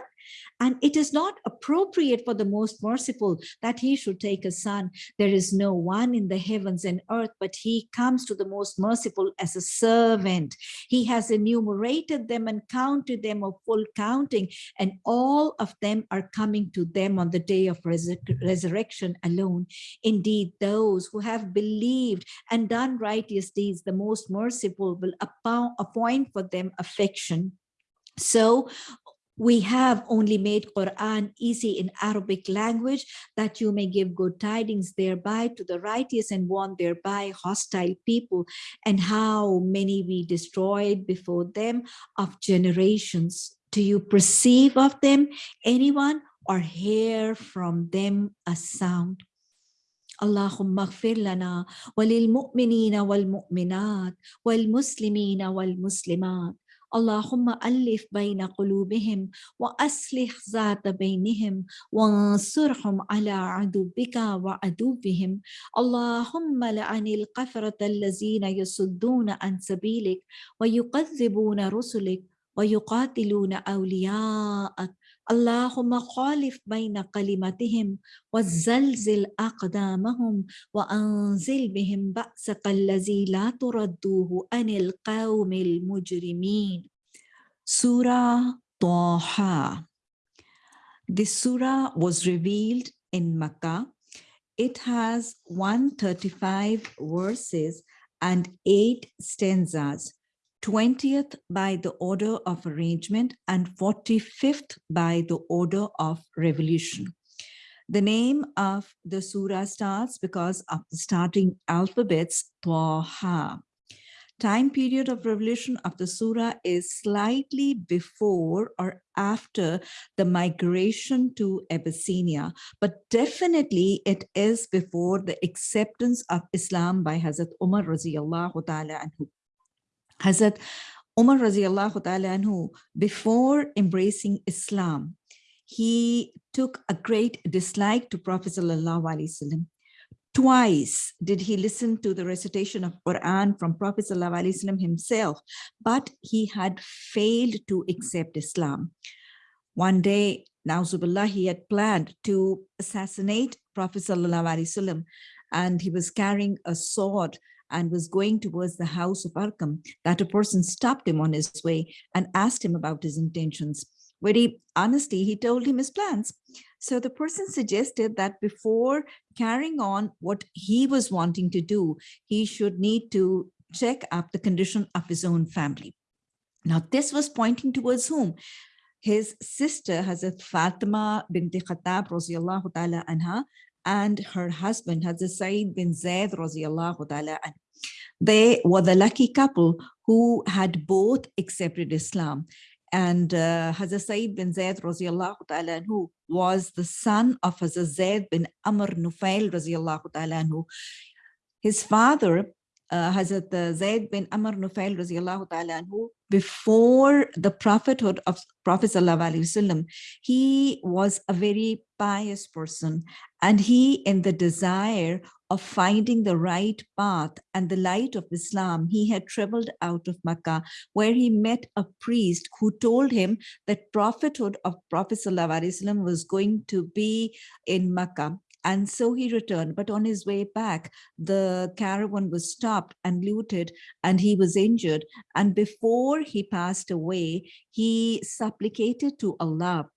and it is not appropriate for the most merciful that he should take a son. There is no one in the heavens and earth, but he comes to the most merciful as a servant. He has enumerated them and counted them of full counting, and all of them are coming to them on the day of resur resurrection alone. Indeed, those who have believed and done righteous deeds, the most merciful will appoint for them affection. So we have only made Quran easy in Arabic language that you may give good tidings thereby to the righteous and warn thereby hostile people and how many we destroyed before them of generations. Do you perceive of them anyone or hear from them a sound? اللهم اغفر لنا وللمؤمنين والمؤمنات والمسلمين والمسلمات اللهم ألف بين قلوبهم وأصلح ذات بينهم وانصرهم على عدوك وعدوهم. اللهم لعن القفرة الذين يصدون عن سبيلك ويكذبون رسلك ويقاتلون أولياءك اللهم خالف بين كلمتهم وزلزل أقدامهم وأنزل بهم بأسك الذي لا تردوه عن القوم المجرمين Surah Taha This surah was revealed in Makkah. It has 135 verses and 8 stanzas. 20th by the order of arrangement and 45th by the order of revolution. The name of the surah starts because of the starting alphabets Taha. Time period of revolution of the surah is slightly before or after the migration to Abyssinia, but definitely it is before the acceptance of Islam by Hazrat Umar ta'ala. Hazrat Umar radiallahu ta'ala anhu, before embracing Islam, he took a great dislike to Prophet sallallahu alaihi wasallam. Twice did he listen to the recitation of Quran from Prophet sallallahu alaihi wasallam himself, but he had failed to accept Islam. One day, Nauzubillah, he had planned to assassinate Prophet sallallahu alaihi wasallam, and he was carrying a sword and was going towards the house of Arqam, that a person stopped him on his way and asked him about his intentions. Very honestly, he told him his plans. So the person suggested that before carrying on what he was wanting to do, he should need to check up the condition of his own family. Now, this was pointing towards whom? His sister, Hazrat Fatima binti Khattab, ta'ala anha, and her husband, Hazrat Sa'id bin Zaid ta'ala. They were the lucky couple who had both accepted Islam. And uh, Hazrat Sa'id bin ta'ala who was the son of Hazrat Zaid bin Amr Nufail ta'ala His father uh, Hazrat uh, Zaid bin Amr Nufail anhu, before the prophethood of Prophet sallallahu he was a very pious person and he in the desire of finding the right path and the light of Islam, he had traveled out of Makkah where he met a priest who told him that prophethood of Prophet Sallallahu was going to be in Makkah. And so he returned, but on his way back, the caravan was stopped and looted and he was injured. And before he passed away, he supplicated to Allah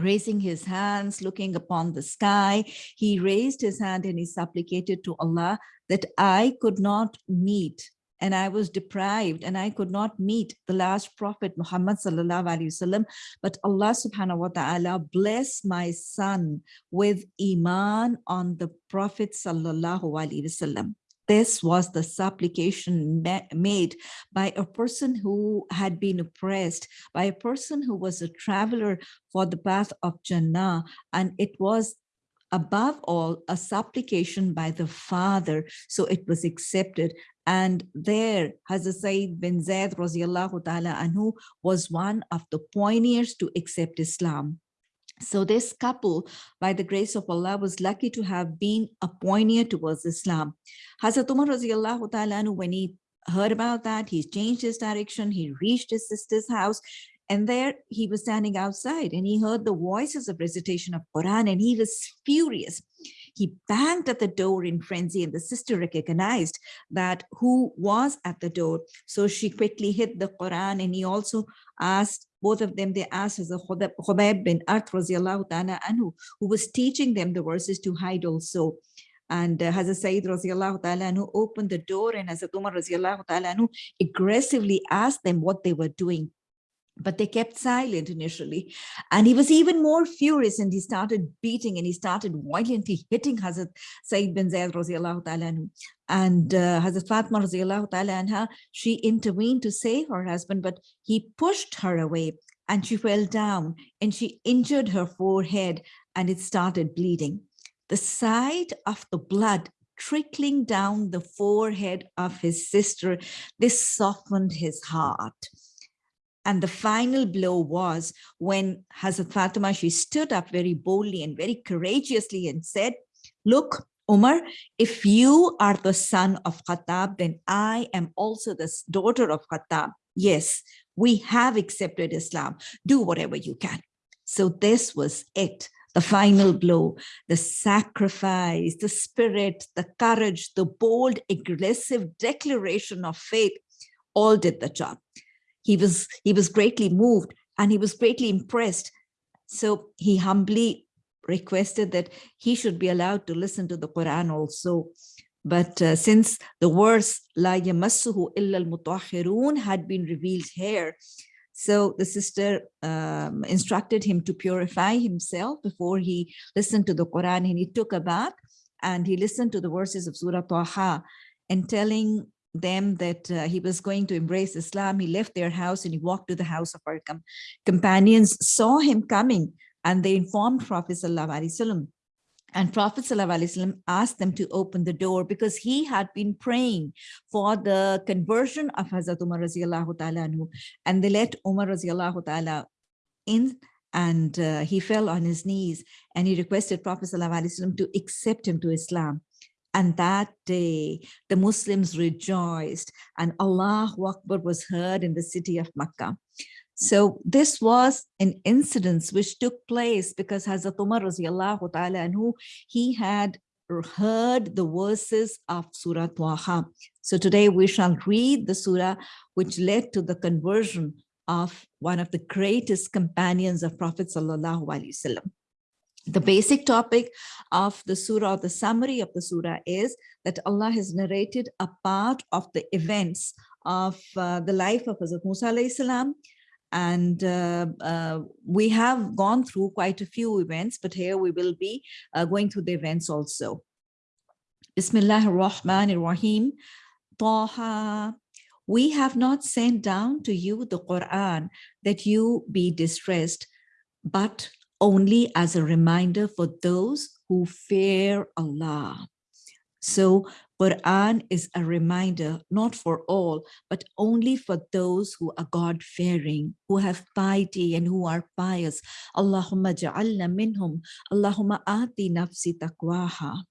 raising his hands, looking upon the sky. He raised his hand and he supplicated to Allah that I could not meet and I was deprived and I could not meet the last prophet Muhammad sallallahu alaihi wasallam but Allah subhanahu wa ta'ala bless my son with iman on the prophet sallallahu alaihi wasallam this was the supplication made by a person who had been oppressed, by a person who was a traveler for the path of Jannah. And it was above all a supplication by the father so it was accepted and there Hazrat Sayyid bin Zaid anhu was one of the pioneers to accept Islam so this couple, by the grace of Allah, was lucky to have been a pioneer towards Islam. Hazrat Umar when he heard about that, he changed his direction, he reached his sister's house, and there he was standing outside and he heard the voices of recitation of Quran and he was furious. He banged at the door in frenzy and the sister recognized that who was at the door. So she quickly hid the Quran and he also asked, both of them, they asked as a Khabbab bin Aratt anhu, who was teaching them the verses to hide also. And uh, Hazrat Sayyid radiallahu ta'ala anhu opened the door and Hazrat Umar radiallahu ta'ala anhu aggressively asked them what they were doing but they kept silent initially. And he was even more furious and he started beating and he started violently hitting Hazrat Sayyid bin Zayd radiallahu ta'ala and uh, Hazrat Fatma radiallahu ta'ala anha, she intervened to save her husband, but he pushed her away and she fell down and she injured her forehead and it started bleeding. The sight of the blood trickling down the forehead of his sister, this softened his heart. And the final blow was when Hazrat Fatima, she stood up very boldly and very courageously and said, look, Umar, if you are the son of Khattab, then I am also the daughter of Khattab. Yes, we have accepted Islam. Do whatever you can. So this was it, the final blow, the sacrifice, the spirit, the courage, the bold, aggressive declaration of faith, all did the job he was he was greatly moved and he was greatly impressed. So he humbly requested that he should be allowed to listen to the Quran also. But uh, since the verse La yamassuhu illa al had been revealed here, so the sister um, instructed him to purify himself before he listened to the Quran and he took a bath and he listened to the verses of Surah Taha and telling them that uh, he was going to embrace Islam. He left their house and he walked to the house of our com companions, saw him coming, and they informed Prophet Sallallahu and Prophet ﷺ asked them to open the door because he had been praying for the conversion of Hazrat Umar ta'ala and they let Umar in and uh, he fell on his knees and he requested Prophet ﷺ to accept him to Islam. And that day, the Muslims rejoiced and Allah Akbar was heard in the city of Makkah. So this was an incident which took place because Hazrat Umar radiallahu ta'ala anhu, he had heard the verses of Surah Taha. So today we shall read the surah which led to the conversion of one of the greatest companions of Prophet Sallallahu Alaihi Wasallam the basic topic of the surah, or the summary of the surah is that Allah has narrated a part of the events of uh, the life of Hazrat Musa salam, and uh, uh, we have gone through quite a few events, but here we will be uh, going through the events also. Bismillah ar-Rahman ar-Rahim. Taha. We have not sent down to you the Quran that you be distressed, but only as a reminder for those who fear Allah. So Quran is a reminder, not for all, but only for those who are God-fearing, who have piety and who are pious. Allahumma ja'alna minhum. Allahumma ati nafsi taqwaha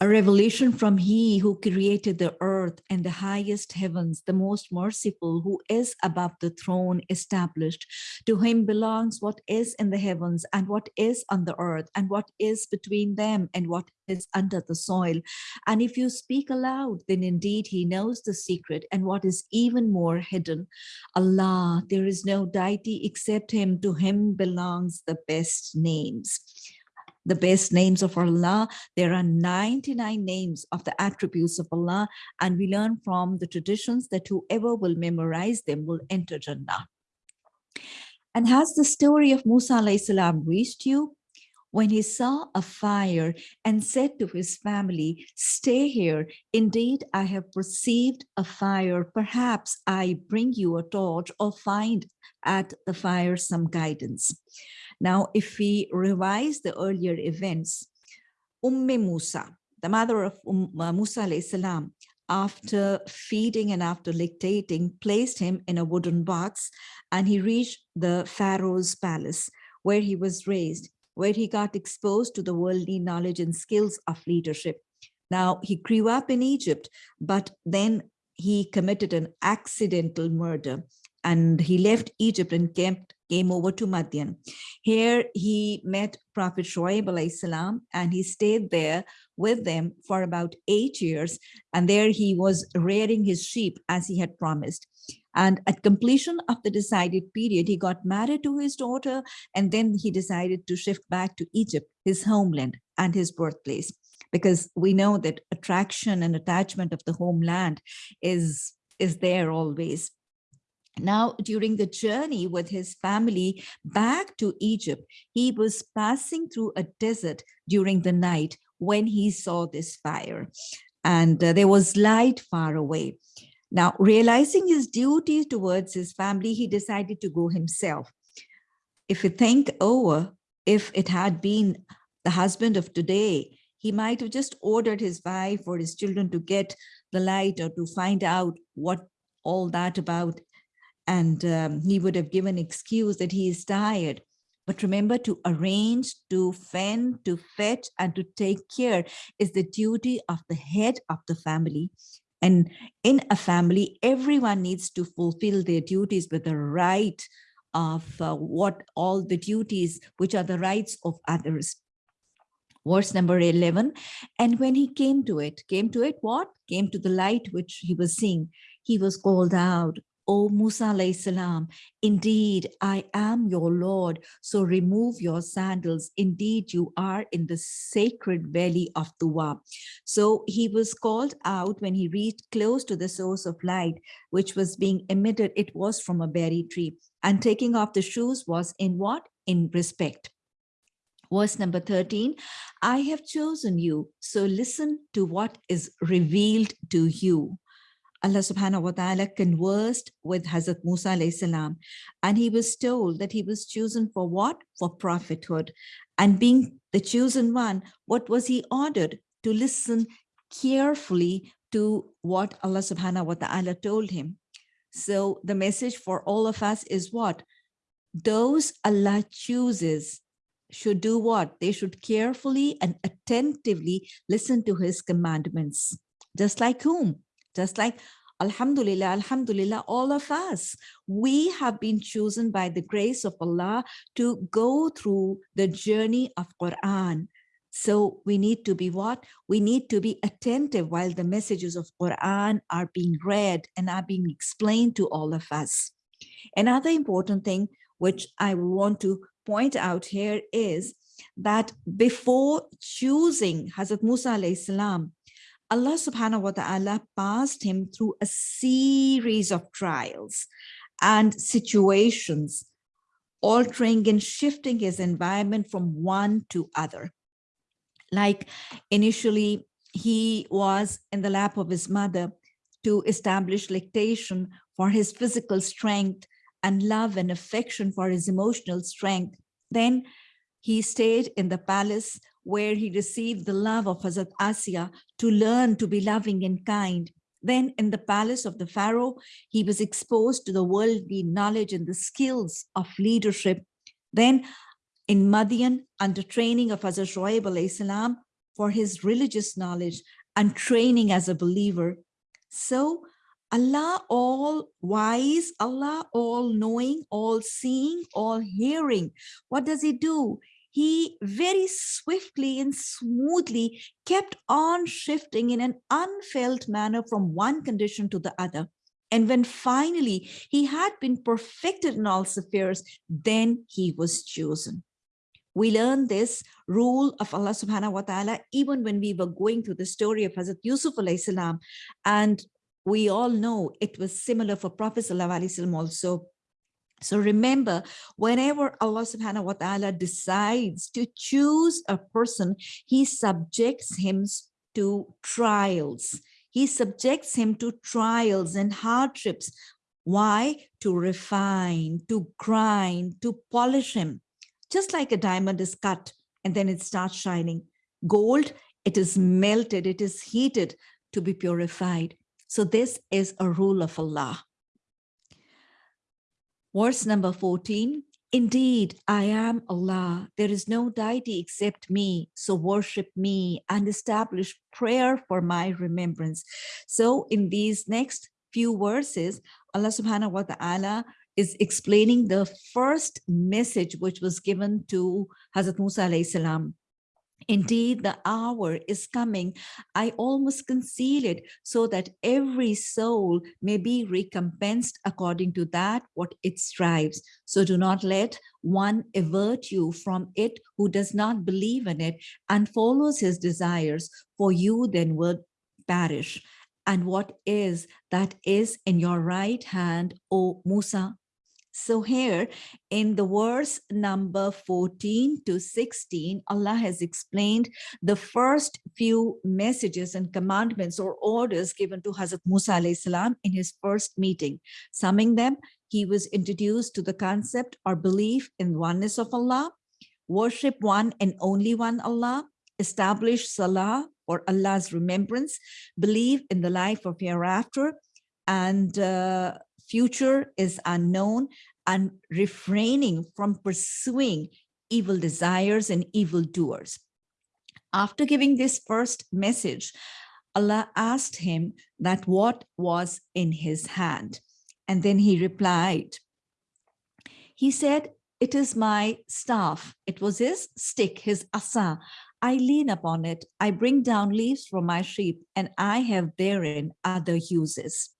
a revelation from he who created the earth and the highest heavens, the most merciful, who is above the throne established. To him belongs what is in the heavens and what is on the earth and what is between them and what is under the soil. And if you speak aloud, then indeed he knows the secret and what is even more hidden. Allah, there is no deity except him. To him belongs the best names the best names of Allah. There are 99 names of the attributes of Allah, and we learn from the traditions that whoever will memorize them will enter Jannah. And has the story of Musa salam reached you? when he saw a fire and said to his family, stay here. Indeed, I have perceived a fire. Perhaps I bring you a torch or find at the fire some guidance. Now, if we revise the earlier events, Umm Musa, the mother of uh, Musa salam, after feeding and after lactating, placed him in a wooden box and he reached the Pharaoh's palace where he was raised where he got exposed to the worldly knowledge and skills of leadership. Now, he grew up in Egypt, but then he committed an accidental murder and he left Egypt and came, came over to Madian. Here he met Prophet Shoaib salam and he stayed there with them for about eight years. And there he was rearing his sheep as he had promised. And at completion of the decided period, he got married to his daughter, and then he decided to shift back to Egypt, his homeland and his birthplace, because we know that attraction and attachment of the homeland is, is there always. Now, during the journey with his family back to Egypt, he was passing through a desert during the night when he saw this fire and uh, there was light far away. Now, realizing his duty towards his family, he decided to go himself. If you think over, if it had been the husband of today, he might have just ordered his wife or his children to get the light or to find out what all that about. And um, he would have given excuse that he is tired. But remember to arrange, to fend, to fetch, and to take care is the duty of the head of the family. And in a family, everyone needs to fulfill their duties with the right of uh, what all the duties, which are the rights of others. Verse number 11, and when he came to it, came to it what? Came to the light which he was seeing. He was called out, O Musa salam, indeed I am your Lord, so remove your sandals. Indeed you are in the sacred valley of Tuwa. So he was called out when he reached close to the source of light, which was being emitted. It was from a berry tree. And taking off the shoes was in what? In respect. Verse number 13, I have chosen you, so listen to what is revealed to you. Allah subhanahu wa ta'ala conversed with Hazrat Musa salam, and he was told that he was chosen for what? For prophethood. And being the chosen one, what was he ordered? To listen carefully to what Allah subhanahu wa ta'ala told him. So the message for all of us is what? Those Allah chooses should do what? They should carefully and attentively listen to his commandments. Just like whom? Just like Alhamdulillah, Alhamdulillah, all of us, we have been chosen by the grace of Allah to go through the journey of Quran. So we need to be what? We need to be attentive while the messages of Quran are being read and are being explained to all of us. Another important thing which I want to point out here is that before choosing Hazrat Musa salam Allah subhanahu wa ta'ala passed him through a series of trials and situations, altering and shifting his environment from one to other. Like initially, he was in the lap of his mother to establish lactation for his physical strength and love and affection for his emotional strength. Then he stayed in the palace where he received the love of Hazrat Asiya to learn to be loving and kind. Then in the palace of the Pharaoh, he was exposed to the worldly knowledge and the skills of leadership. Then in Madian, under training of Hazrat Shoaib salam for his religious knowledge and training as a believer. So Allah all wise, Allah all knowing, all seeing, all hearing. What does he do? He very swiftly and smoothly kept on shifting in an unfelt manner from one condition to the other. And when finally he had been perfected in all affairs, then he was chosen. We learn this rule of Allah subhanahu wa ta'ala even when we were going through the story of Hazrat Yusuf alayhi salam. And we all know it was similar for Prophet sallallahu alayhi wasallam also So remember, whenever Allah subhanahu wa ta'ala decides to choose a person, he subjects him to trials. He subjects him to trials and hardships. Why? To refine, to grind, to polish him. Just like a diamond is cut and then it starts shining. Gold, it is melted, it is heated to be purified. So this is a rule of Allah. Verse number 14, Indeed, I am Allah. There is no deity except me. So worship me and establish prayer for my remembrance. So in these next few verses, Allah subhanahu wa ta'ala is explaining the first message which was given to Hazrat Musa alayhi salam. Indeed, the hour is coming. I almost conceal it so that every soul may be recompensed according to that what it strives. So do not let one avert you from it who does not believe in it and follows his desires, for you then will perish. And what is that is in your right hand, O Musa, so here in the verse number 14 to 16, Allah has explained the first few messages and commandments or orders given to Hazrat Musa salam in his first meeting. Summing them, he was introduced to the concept or belief in oneness of Allah, worship one and only one Allah, establish Salah or Allah's remembrance, believe in the life of hereafter, and uh, future is unknown and refraining from pursuing evil desires and evil doers. After giving this first message, Allah asked him that what was in his hand. And then he replied, he said, it is my staff. It was his stick, his asa. I lean upon it. I bring down leaves from my sheep and I have therein other uses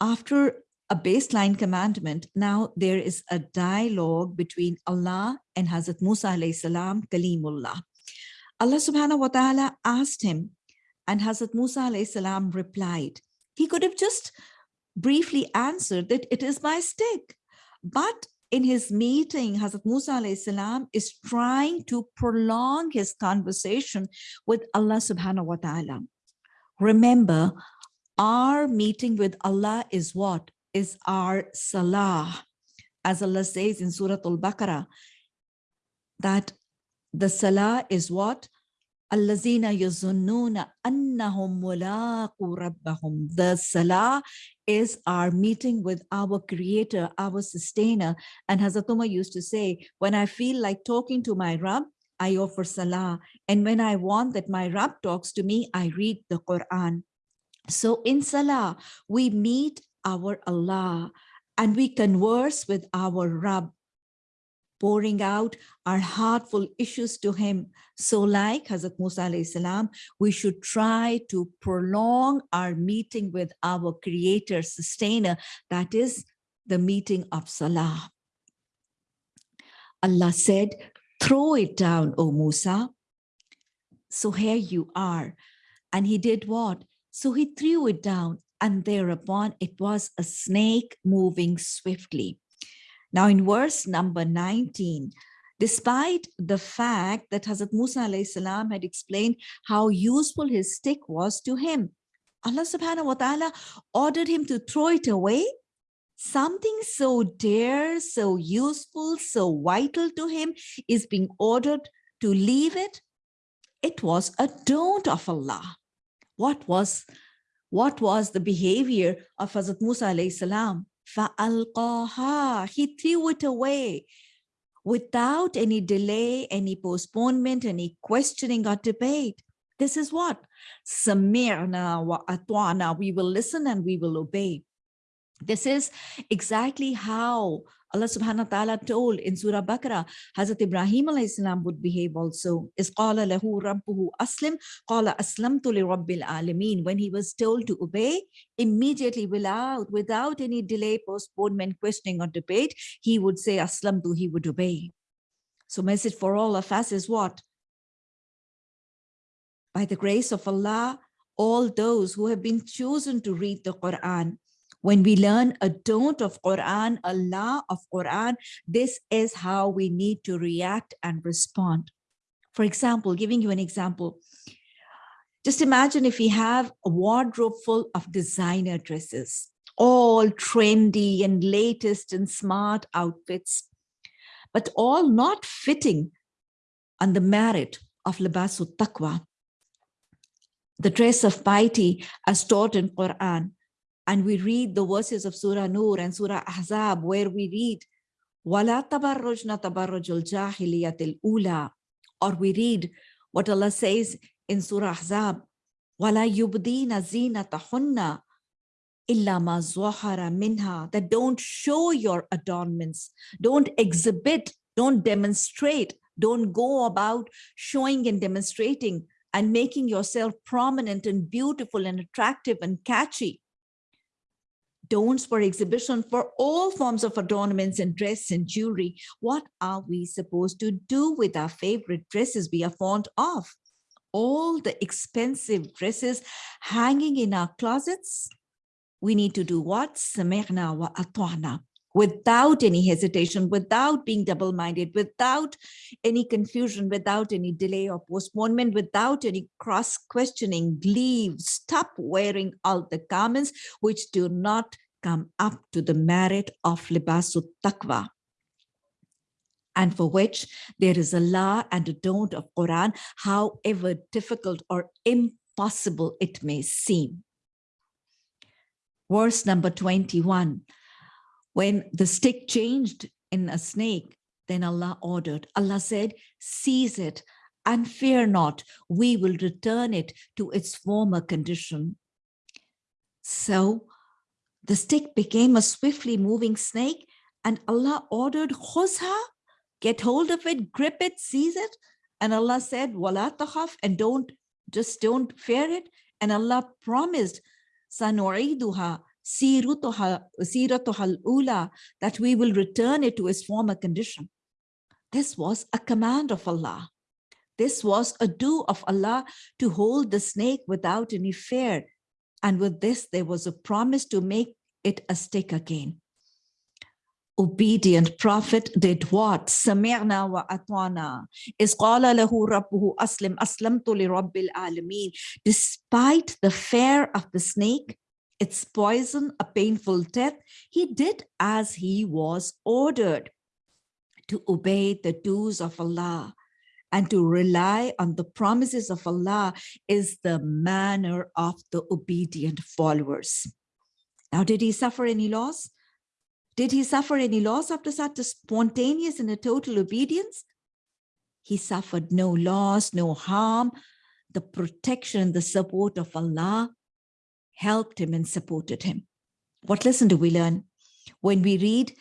after a baseline commandment, now there is a dialogue between Allah and Hazrat Musa alayhi salam, Kalimullah. Allah subhanahu wa ta'ala asked him and Hazrat Musa alayhi salam replied. He could have just briefly answered that it is my stick. But in his meeting, Hazrat Musa alayhi salam is trying to prolong his conversation with Allah subhanahu wa ta'ala. Remember, our meeting with Allah is what? Is our salah. As Allah says in Surah Al-Baqarah, that the salah is what? Allazina yazunnuna annahum mulaqu rabbahum. The salah is our meeting with our creator, our sustainer. And Hazrat Umar used to say, when I feel like talking to my Rabb, I offer salah. And when I want that my Rabb talks to me, I read the Quran. So in Salah, we meet our Allah and we converse with our Rabb, pouring out our heartful issues to him. So like Hazrat Musa salam, we should try to prolong our meeting with our creator, sustainer, that is the meeting of Salah. Allah said, throw it down, O Musa. So here you are. And he did what? So he threw it down and thereupon it was a snake moving swiftly. Now in verse number 19, despite the fact that Hazrat Musa salam had explained how useful his stick was to him, Allah subhanahu wa ta'ala ordered him to throw it away. Something so dear, so useful, so vital to him is being ordered to leave it. It was a don't of Allah what was what was the behavior of Hazrat Musa alayhi salam? فَأَلْقَاهَا He threw it away without any delay, any postponement, any questioning or debate. This is what? Sami'na wa atwana. We will listen and we will obey. This is exactly how Allah subhanahu wa ta'ala told in Surah Baqarah, Hazrat Ibrahim alayhi salam would behave also. Is qala lahu rabbuhu aslim, qala aslamtu li rabbil alamin. When he was told to obey, immediately without, without any delay, postponement, questioning or debate, he would say aslamtu, he would obey. So message for all of us is what? By the grace of Allah, all those who have been chosen to read the Quran, When we learn a don't of Quran, a of Quran, this is how we need to react and respond. For example, giving you an example, just imagine if we have a wardrobe full of designer dresses, all trendy and latest and smart outfits, but all not fitting on the merit of libasul taqwa, the dress of piety as taught in Quran And we read the verses of Surah Nur and Surah Ahzab where we read, وَلَا تَبَرُّجْنَ تَبَرُّجُ الْجَاهِلِيَةِ الْأُولَى Or we read what Allah says in Surah Ahzab, وَلَا يُبْدِينَ زِينَتَهُنَّ إِلَّا مَا زُوَحَرَ مِنْهَا That don't show your adornments, don't exhibit, don't demonstrate, don't go about showing and demonstrating and making yourself prominent and beautiful and attractive and catchy. Don'ts for exhibition for all forms of adornments and dress and jewelry. What are we supposed to do with our favorite dresses we are fond of? All the expensive dresses hanging in our closets? We need to do what? Sami'na wa atwana without any hesitation, without being double-minded, without any confusion, without any delay or postponement, without any cross-questioning, leave, stop wearing all the garments which do not come up to the merit of libasul taqwa and for which there is a law and a don't of Quran, however difficult or impossible it may seem. Verse number 21, when the stick changed in a snake, then Allah ordered, Allah said, seize it and fear not, we will return it to its former condition. So the stick became a swiftly moving snake and Allah ordered khuzha, get hold of it, grip it, seize it. And Allah said, wala takhaf, and don't, just don't fear it. And Allah promised, sanu'iduha, siratuhal ula, that we will return it to its former condition. This was a command of Allah. This was a do of Allah to hold the snake without any fear. And with this, there was a promise to make it a stick again. Obedient prophet did what? Sami'na wa atwana. Is lahu rabbuhu aslim aslamtu li rabbil alameen. Despite the fear of the snake, its poison, a painful death, he did as he was ordered to obey the dues of Allah and to rely on the promises of Allah is the manner of the obedient followers. Now, did he suffer any loss? Did he suffer any loss after such a spontaneous and a total obedience? He suffered no loss, no harm. The protection, the support of Allah helped him and supported him. What lesson do we learn? When we read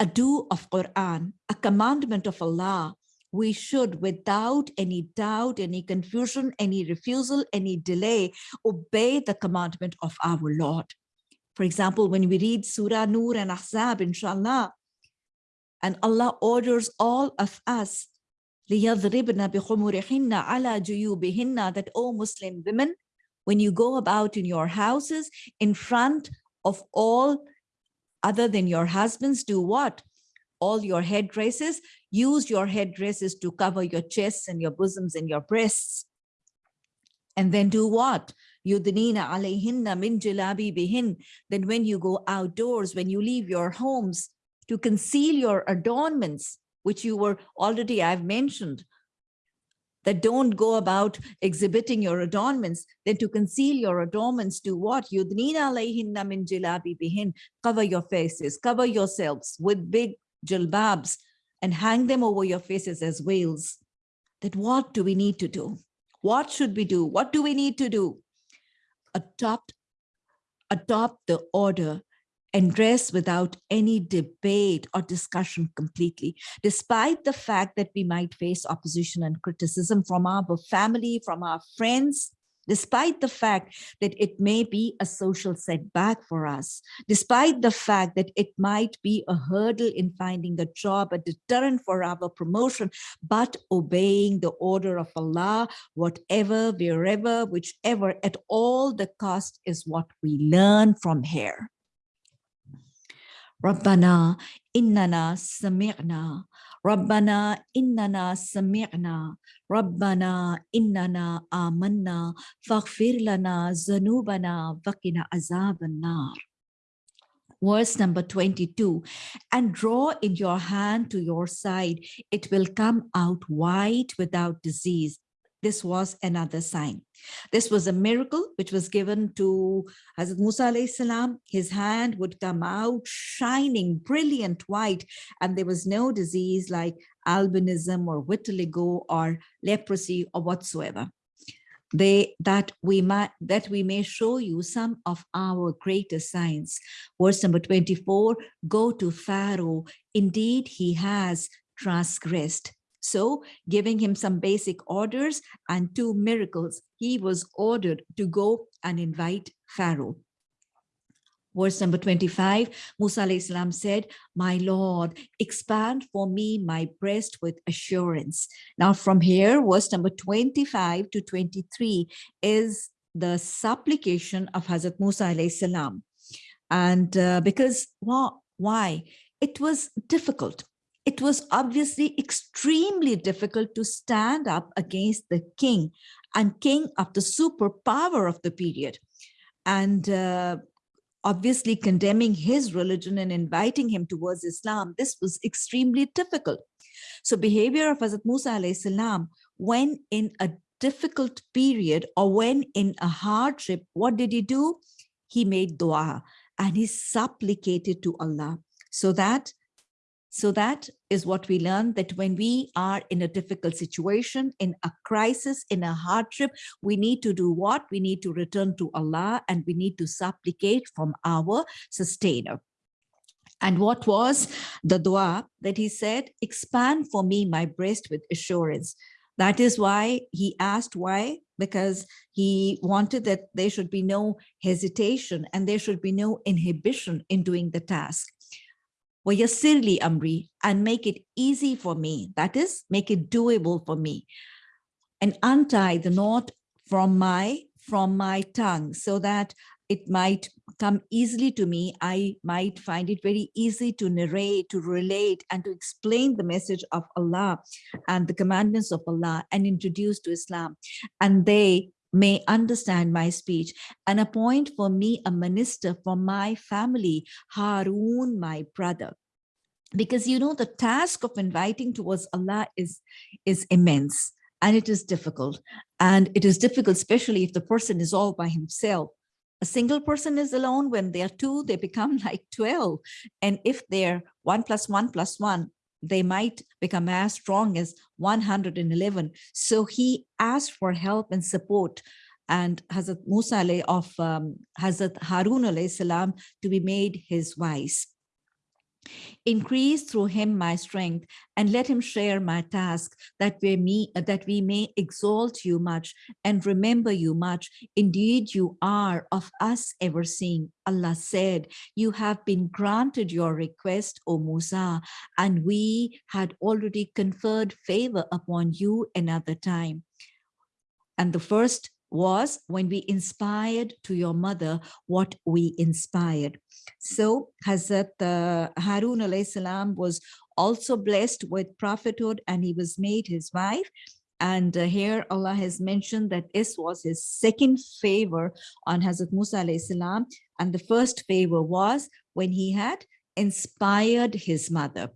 a do of Quran, a commandment of Allah, we should, without any doubt, any confusion, any refusal, any delay, obey the commandment of our Lord. For example, when we read Surah Nur and Ahzab, inshallah, and Allah orders all of us that all Muslim women when you go about in your houses in front of all other than your husbands, do what? All your headdresses, use your headdresses to cover your chests and your bosoms and your breasts. And then do what? Yudnina alayhinna min jilabi bihin. Then when you go outdoors, when you leave your homes, to conceal your adornments, which you were already, I've mentioned, that don't go about exhibiting your adornments, then to conceal your adornments, do what? Yudnina alayhinna min jilabi bihin. Cover your faces, cover yourselves with big jilbabs and hang them over your faces as veils. That what do we need to do? What should we do? What do we need to do? Adopt, adopt the order and dress without any debate or discussion completely, despite the fact that we might face opposition and criticism from our family, from our friends, despite the fact that it may be a social setback for us, despite the fact that it might be a hurdle in finding a job, a deterrent for our promotion, but obeying the order of Allah, whatever, wherever, whichever, at all the cost is what we learn from here Rabbana innana sami'na. Rabbana innana sami'na. Rabbana innana amanna. Faghfir lana zanubana vakina azab nar verse number 22 and draw in your hand to your side it will come out white without disease this was another sign. This was a miracle which was given to Hazrat Musa salam. His hand would come out shining, brilliant white, and there was no disease like albinism or vitiligo or leprosy or whatsoever. They that we might that we may show you some of our greatest signs. Verse number 24, go to Pharaoh. Indeed, he has transgressed so giving him some basic orders and two miracles, he was ordered to go and invite Pharaoh. Verse number 25, Musa salam said, my Lord, expand for me my breast with assurance. Now from here, verse number 25 to 23 is the supplication of Hazrat Musa salam. And uh, because, well, why? It was difficult it was obviously extremely difficult to stand up against the king and king of the superpower of the period. And uh, obviously condemning his religion and inviting him towards Islam, this was extremely difficult. So behavior of Hazrat Musa salam, when in a difficult period or when in a hardship, what did he do? He made dua and he supplicated to Allah so that so that is what we learn that when we are in a difficult situation, in a crisis, in a hardship, we need to do what? We need to return to Allah and we need to supplicate from our sustainer. And what was the dua that he said, expand for me my breast with assurance. That is why he asked why, because he wanted that there should be no hesitation and there should be no inhibition in doing the task. وَيَسِّرْ amri and make it easy for me. That is, make it doable for me. And untie the knot from my from my tongue so that it might come easily to me. I might find it very easy to narrate, to relate, and to explain the message of Allah and the commandments of Allah and introduce to Islam. And they may understand my speech and appoint for me a minister for my family, Harun, my brother. Because you know, the task of inviting towards Allah is, is immense and it is difficult. And it is difficult, especially if the person is all by himself. A single person is alone. When they are two, they become [LAUGHS] like 12. And if they're one plus one plus one, they might become as strong as 111. So he asked for help and support and Hazrat Musa of um, Hazrat Harun salam to be made his vice. Increase through him my strength and let him share my task that we, me, that we may exalt you much and remember you much. Indeed, you are of us ever seeing. Allah said, you have been granted your request, O Musa, and we had already conferred favor upon you another time. And the first was when we inspired to your mother what we inspired. So Hazrat uh, Harun salam was also blessed with prophethood and he was made his wife. And uh, here Allah has mentioned that this was his second favor on Hazrat Musa salam. And the first favor was when he had inspired his mother.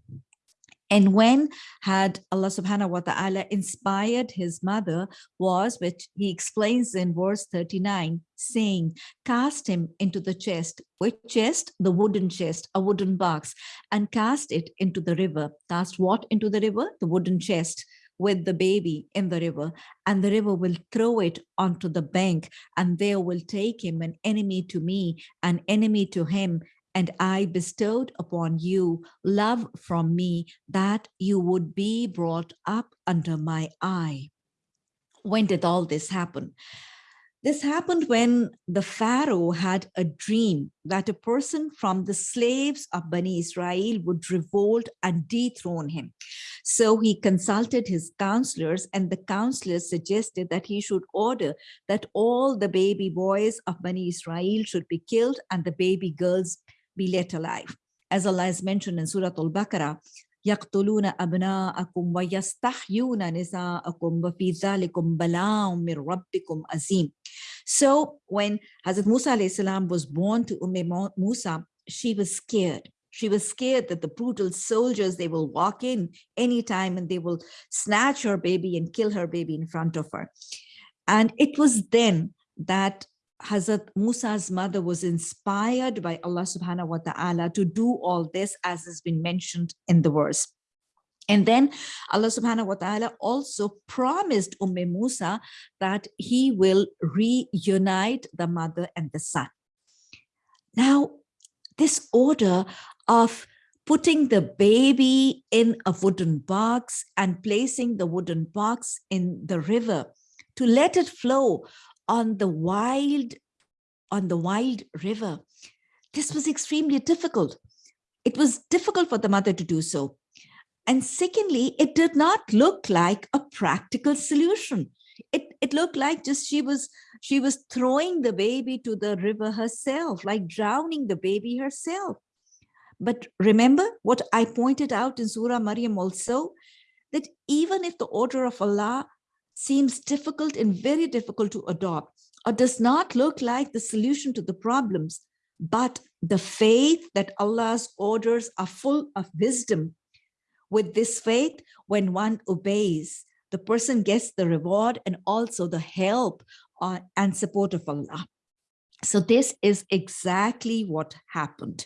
And when had Allah subhanahu wa ta'ala inspired his mother was, which he explains in verse 39, saying, cast him into the chest. Which chest? The wooden chest, a wooden box, and cast it into the river. Cast what into the river? The wooden chest with the baby in the river and the river will throw it onto the bank and there will take him an enemy to me an enemy to him and I bestowed upon you love from me that you would be brought up under my eye. When did all this happen? This happened when the Pharaoh had a dream that a person from the slaves of Bani Israel would revolt and dethrone him. So he consulted his counselors and the counselors suggested that he should order that all the baby boys of Bani Israel should be killed and the baby girls be let alive. as Allah has mentioned in Surah Al-Baqarah, يقتلون أبناءكم ويستحيون نساءكم وفي ذلكم بلاء من ربكم عظيم. So when Hazrat Musa salam was born to Umm Musa, she was scared. She was scared that the brutal soldiers, they will walk in anytime and they will snatch her baby and kill her baby in front of her. And it was then that Hazrat Musa's mother was inspired by Allah subhanahu wa ta'ala to do all this as has been mentioned in the verse. And then Allah subhanahu wa ta'ala also promised Umm Musa that he will reunite the mother and the son. Now, this order of putting the baby in a wooden box and placing the wooden box in the river to let it flow on the wild, on the wild river. This was extremely difficult. It was difficult for the mother to do so. And secondly, it did not look like a practical solution. It, it looked like just she was she was throwing the baby to the river herself, like drowning the baby herself. But remember what I pointed out in Surah Maryam also, that even if the order of Allah seems difficult and very difficult to adopt or does not look like the solution to the problems, but the faith that Allah's orders are full of wisdom. With this faith, when one obeys, the person gets the reward and also the help uh, and support of Allah. So this is exactly what happened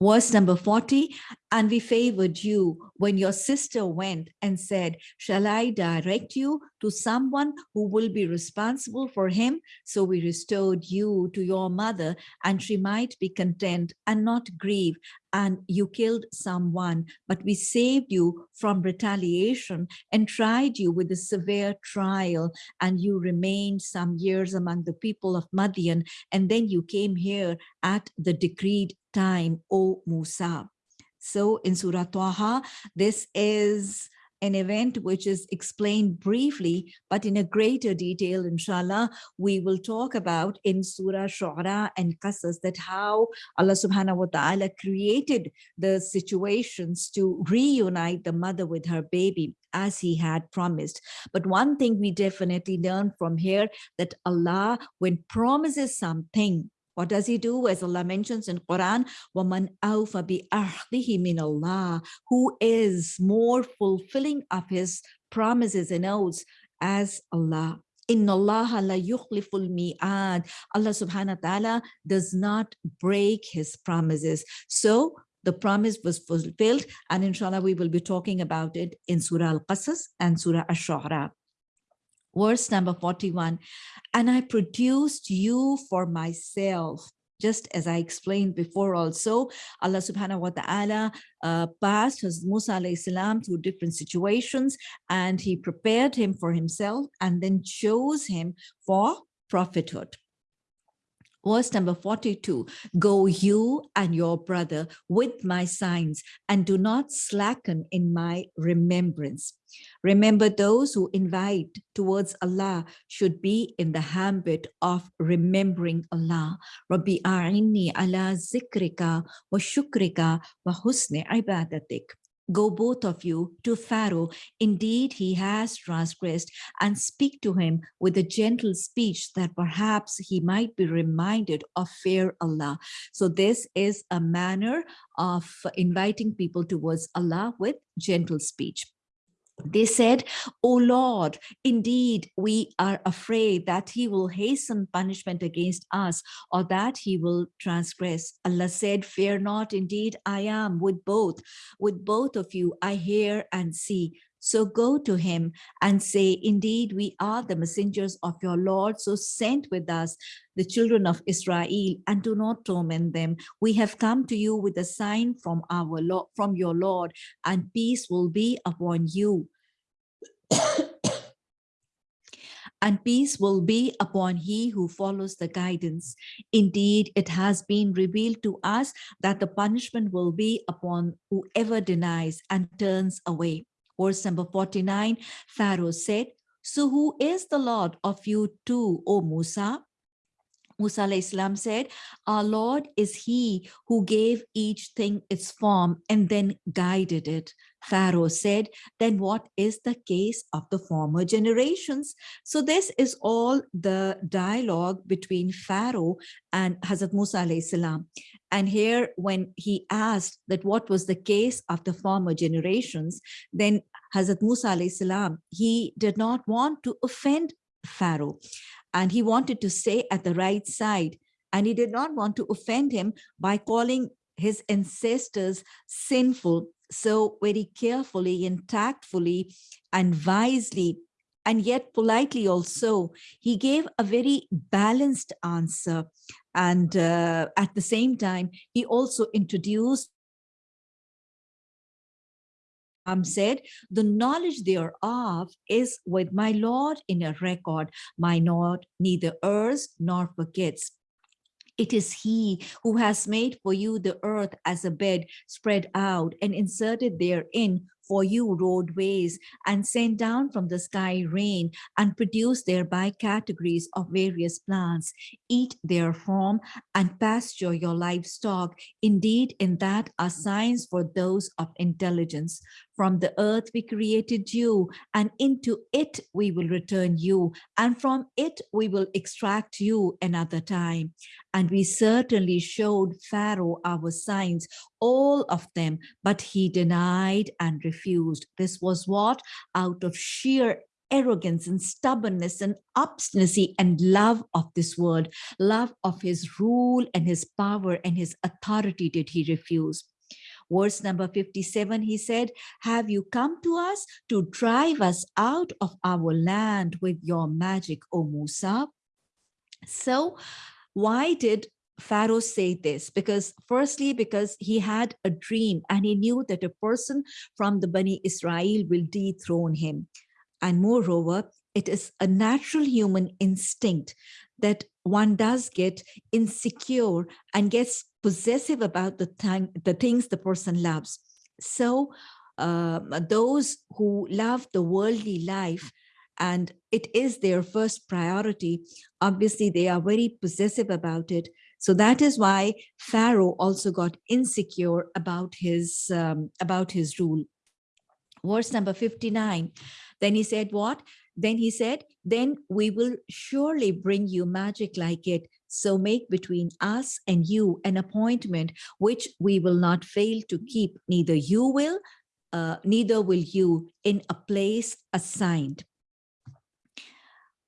verse number 40 and we favored you when your sister went and said shall i direct you to someone who will be responsible for him so we restored you to your mother and she might be content and not grieve and you killed someone, but we saved you from retaliation and tried you with a severe trial, and you remained some years among the people of Madian, and then you came here at the decreed time, O Musa. So in Surah Taha, this is an event which is explained briefly, but in a greater detail, inshallah, we will talk about in Surah Shu'ara and Qasas that how Allah subhanahu wa ta'ala created the situations to reunite the mother with her baby as he had promised. But one thing we definitely learn from here that Allah, when promises something, what does he do? As Allah mentions in Quran, وَمَنْ أَوْفَ بِأَحْدِهِ مِنَ اللَّهِ Who is more fulfilling of his promises and oaths as Allah. Inna Allah la yukhliful mi'ad. Allah subhanahu wa ta'ala does not break his promises. So the promise was fulfilled and inshallah we will be talking about it in Surah Al-Qasas and Surah Ash-Shu'ara verse number 41 and i produced you for myself just as I explained before also, Allah subhanahu wa ta'ala uh, passed Hazrat Musa alayhi salam through different situations and he prepared him for himself and then chose him for prophethood. Verse number 42, go you and your brother with my signs and do not slacken in my remembrance. Remember those who invite towards Allah should be in the habit of remembering Allah. Rabbi a'inni ala zikrika wa shukrika wa husni ibadatik. Go both of you to Pharaoh. Indeed, he has transgressed and speak to him with a gentle speech that perhaps he might be reminded of fear Allah. So this is a manner of inviting people towards Allah with gentle speech. They said, O Lord, indeed, we are afraid that he will hasten punishment against us or that he will transgress. Allah said, fear not, indeed, I am with both. With both of you, I hear and see. So go to him and say, indeed, we are the messengers of your Lord. So send with us the children of Israel and do not torment them. We have come to you with a sign from our Lord, from your Lord and peace will be upon you. [COUGHS] and peace will be upon he who follows the guidance. Indeed, it has been revealed to us that the punishment will be upon whoever denies and turns away. Verse number 49, Pharaoh said, So who is the Lord of you two, O Musa? Musa Islam said, our Lord is he who gave each thing its form and then guided it. Pharaoh said, then what is the case of the former generations? So this is all the dialogue between Pharaoh and Hazrat Musa salam. And here when he asked that what was the case of the former generations, then Hazrat Musa salam, he did not want to offend Pharaoh and he wanted to stay at the right side and he did not want to offend him by calling his ancestors sinful so very carefully and tactfully and wisely and yet politely also he gave a very balanced answer and uh, at the same time he also introduced um, said, the knowledge thereof is with my Lord in a record. My Lord neither errs nor forgets. It is he who has made for you the earth as a bed spread out and inserted therein for you roadways and sent down from the sky rain and produced thereby categories of various plants. Eat their form and pasture your livestock. Indeed, in that are signs for those of intelligence. From the earth we created you, and into it we will return you, and from it we will extract you another time. And we certainly showed Pharaoh our signs, all of them, but he denied and refused. This was what? Out of sheer arrogance and stubbornness and obstinacy and love of this world, love of his rule and his power and his authority did he refuse. Verse number 57, he said, have you come to us to drive us out of our land with your magic, O Musa? So why did Pharaoh say this? Because firstly, because he had a dream and he knew that a person from the Bani Israel will dethrone him. And moreover, it is a natural human instinct that one does get insecure and gets possessive about the time, the things the person loves. So um, those who love the worldly life and it is their first priority, obviously they are very possessive about it. So that is why Pharaoh also got insecure about his um, about his rule. Verse number 59. Then he said what? Then he said, then we will surely bring you magic like it. So make between us and you an appointment which we will not fail to keep. Neither you will, uh, neither will you in a place assigned.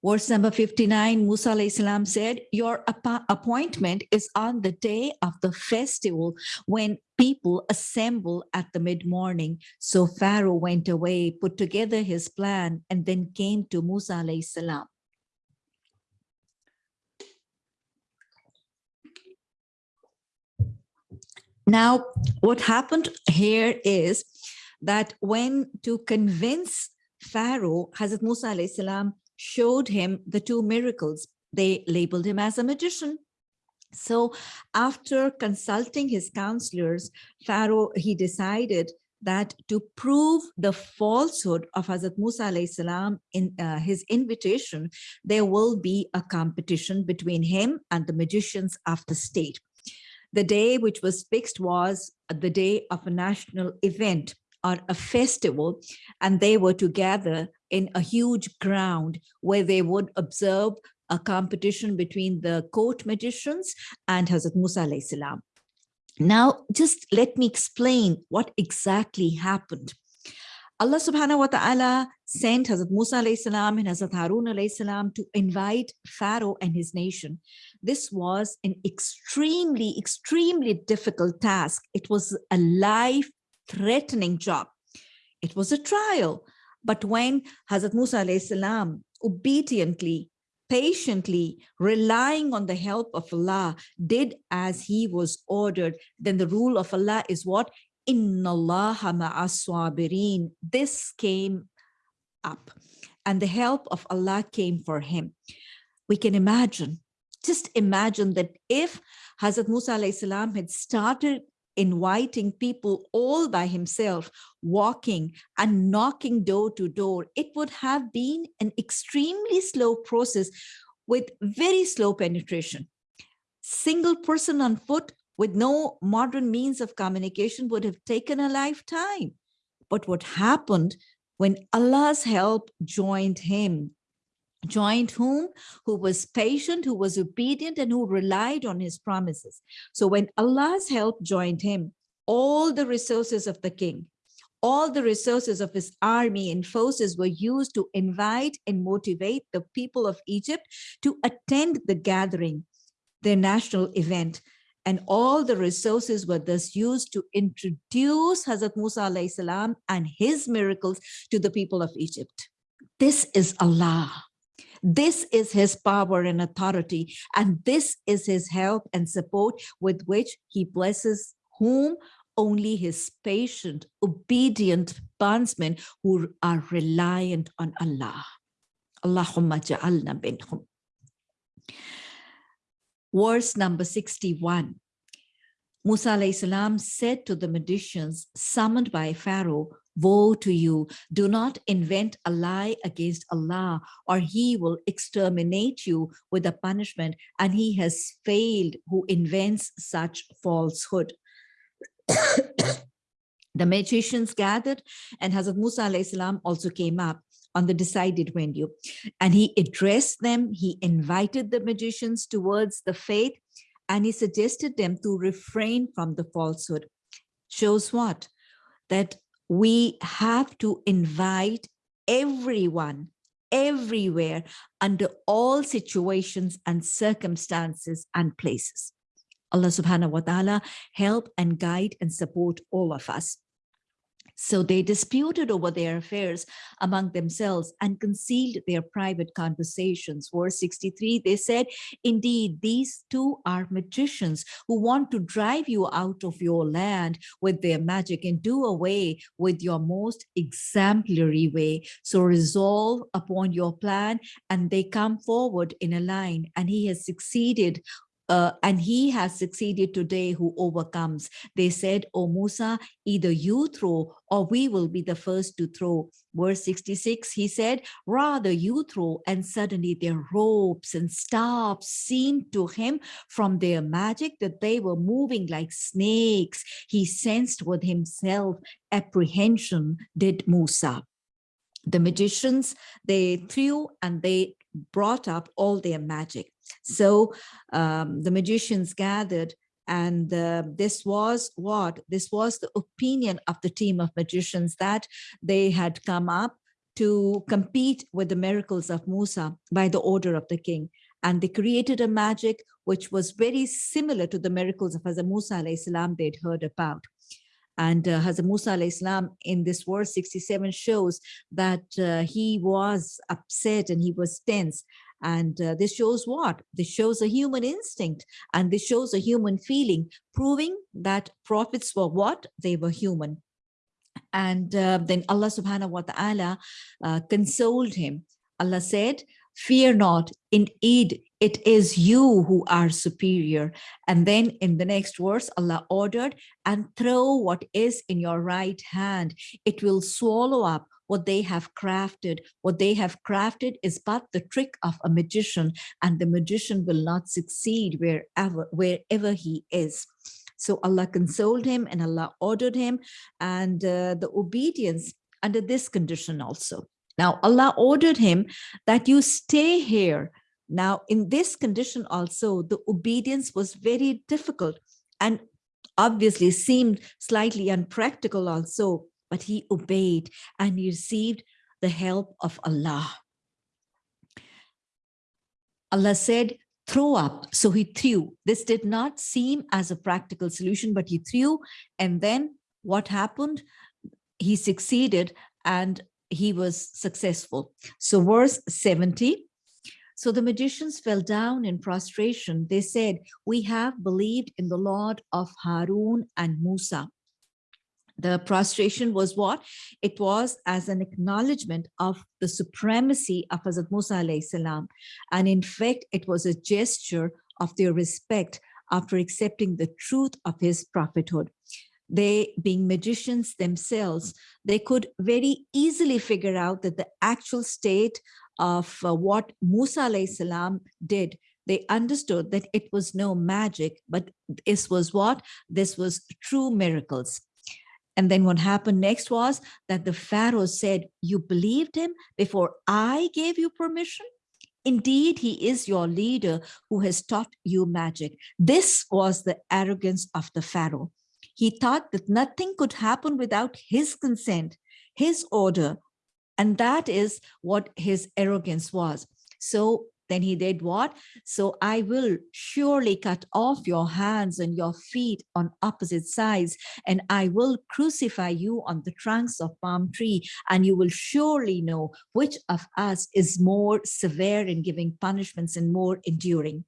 Verse number 59, Musa salam said, your appointment is on the day of the festival when people assemble at the mid-morning. So Pharaoh went away, put together his plan, and then came to Musa salam. Now, what happened here is that when to convince Pharaoh, Hazrat Musa salam showed him the two miracles. They labeled him as a magician. So after consulting his counselors, Pharaoh, he decided that to prove the falsehood of Hazrat Musa salam in uh, his invitation, there will be a competition between him and the magicians of the state. The day which was fixed was the day of a national event or a festival, and they were to gather in a huge ground where they would observe a competition between the court magicians and Hazrat Musa. Now, just let me explain what exactly happened. Allah subhanahu wa ta'ala sent Hazrat Musa salam and Hazrat Harun salam to invite Pharaoh and his nation. This was an extremely, extremely difficult task. It was a life-threatening job. It was a trial. But when Hazrat Musa salam obediently, patiently, relying on the help of Allah, did as he was ordered, then the rule of Allah is what? Inna Allah. This came up and the help of Allah came for him. We can imagine, just imagine that if Hazrat Musa salam had started inviting people all by himself, walking and knocking door to door, it would have been an extremely slow process with very slow penetration. single person on foot with no modern means of communication would have taken a lifetime. But what happened when Allah's help joined him, joined whom? Who was patient, who was obedient, and who relied on his promises. So when Allah's help joined him, all the resources of the king, all the resources of his army and forces were used to invite and motivate the people of Egypt to attend the gathering, their national event. And all the resources were thus used to introduce Hazrat Musa salam and his miracles to the people of Egypt. This is Allah. This is his power and authority, and this is his help and support with which he blesses whom only his patient, obedient bondsmen who are reliant on Allah. Allahumma ja'alna minhum. Verse number 61. Musa salam said to the magicians summoned by Pharaoh, Woe to you, do not invent a lie against Allah or he will exterminate you with a punishment and he has failed who invents such falsehood. [COUGHS] the magicians gathered and Hazrat Musa salam also came up on the decided venue. And he addressed them. He invited the magicians towards the faith and he suggested them to refrain from the falsehood. Shows what? That we have to invite everyone everywhere under all situations and circumstances and places. Allah subhanahu wa ta'ala help and guide and support all of us. So they disputed over their affairs among themselves and concealed their private conversations. Verse 63, they said, indeed, these two are magicians who want to drive you out of your land with their magic and do away with your most exemplary way. So resolve upon your plan and they come forward in a line and he has succeeded uh, and he has succeeded today who overcomes. They said, O Musa, either you throw or we will be the first to throw. Verse 66, he said, rather you throw and suddenly their ropes and staffs seemed to him from their magic that they were moving like snakes. He sensed with himself apprehension did Musa the magicians they threw and they brought up all their magic so um, the magicians gathered and uh, this was what? This was the opinion of the team of magicians that they had come up to compete with the miracles of Musa by the order of the king. And they created a magic which was very similar to the miracles of Hazrat Musa salam they'd heard about. And uh, Hazrat Musa salam in this verse 67 shows that uh, he was upset and he was tense and uh, this shows what? This shows a human instinct and this shows a human feeling, proving that prophets were what? They were human. And uh, then Allah subhanahu wa ta'ala uh, consoled him. Allah said, fear not, indeed, it is you who are superior. And then in the next verse, Allah ordered, and throw what is in your right hand. It will swallow up what they have crafted. What they have crafted is but the trick of a magician and the magician will not succeed wherever, wherever he is. So Allah consoled him and Allah ordered him and uh, the obedience under this condition also. Now Allah ordered him that you stay here. Now in this condition also, the obedience was very difficult and obviously seemed slightly unpractical also but he obeyed and he received the help of Allah. Allah said, throw up. So he threw. This did not seem as a practical solution, but he threw. And then what happened? He succeeded and he was successful. So verse 70, so the magicians fell down in prostration. They said, we have believed in the Lord of Harun and Musa the prostration was what? It was as an acknowledgement of the supremacy of Hazrat Musa salam. And in fact, it was a gesture of their respect after accepting the truth of his prophethood. They, being magicians themselves, they could very easily figure out that the actual state of uh, what Musa salam did they understood that it was no magic, but this was what? This was true miracles. And then what happened next was that the Pharaoh said, you believed him before I gave you permission? Indeed, he is your leader who has taught you magic. This was the arrogance of the Pharaoh. He thought that nothing could happen without his consent, his order. And that is what his arrogance was. So then he did what? So I will surely cut off your hands and your feet on opposite sides, and I will crucify you on the trunks of palm tree, and you will surely know which of us is more severe in giving punishments and more enduring.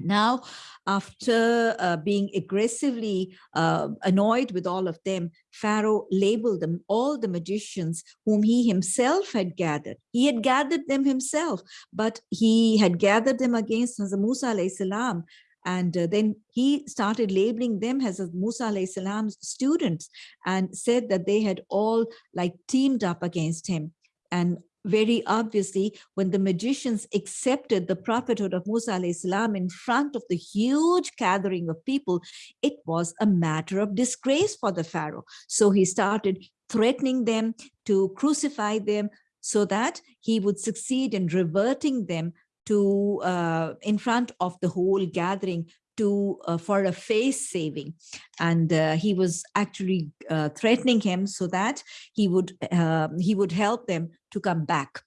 Now, after uh, being aggressively uh, annoyed with all of them, Pharaoh labeled them all the magicians whom he himself had gathered. He had gathered them himself, but he had gathered them against Hazrat Musa salam. And uh, then he started labeling them as Musa salam's students and said that they had all like teamed up against him. And very obviously when the magicians accepted the prophethood of Musa salam in front of the huge gathering of people, it was a matter of disgrace for the Pharaoh. So he started threatening them to crucify them so that he would succeed in reverting them to uh, in front of the whole gathering to uh, for a face saving. And uh, he was actually uh, threatening him so that he would um, he would help them to come back.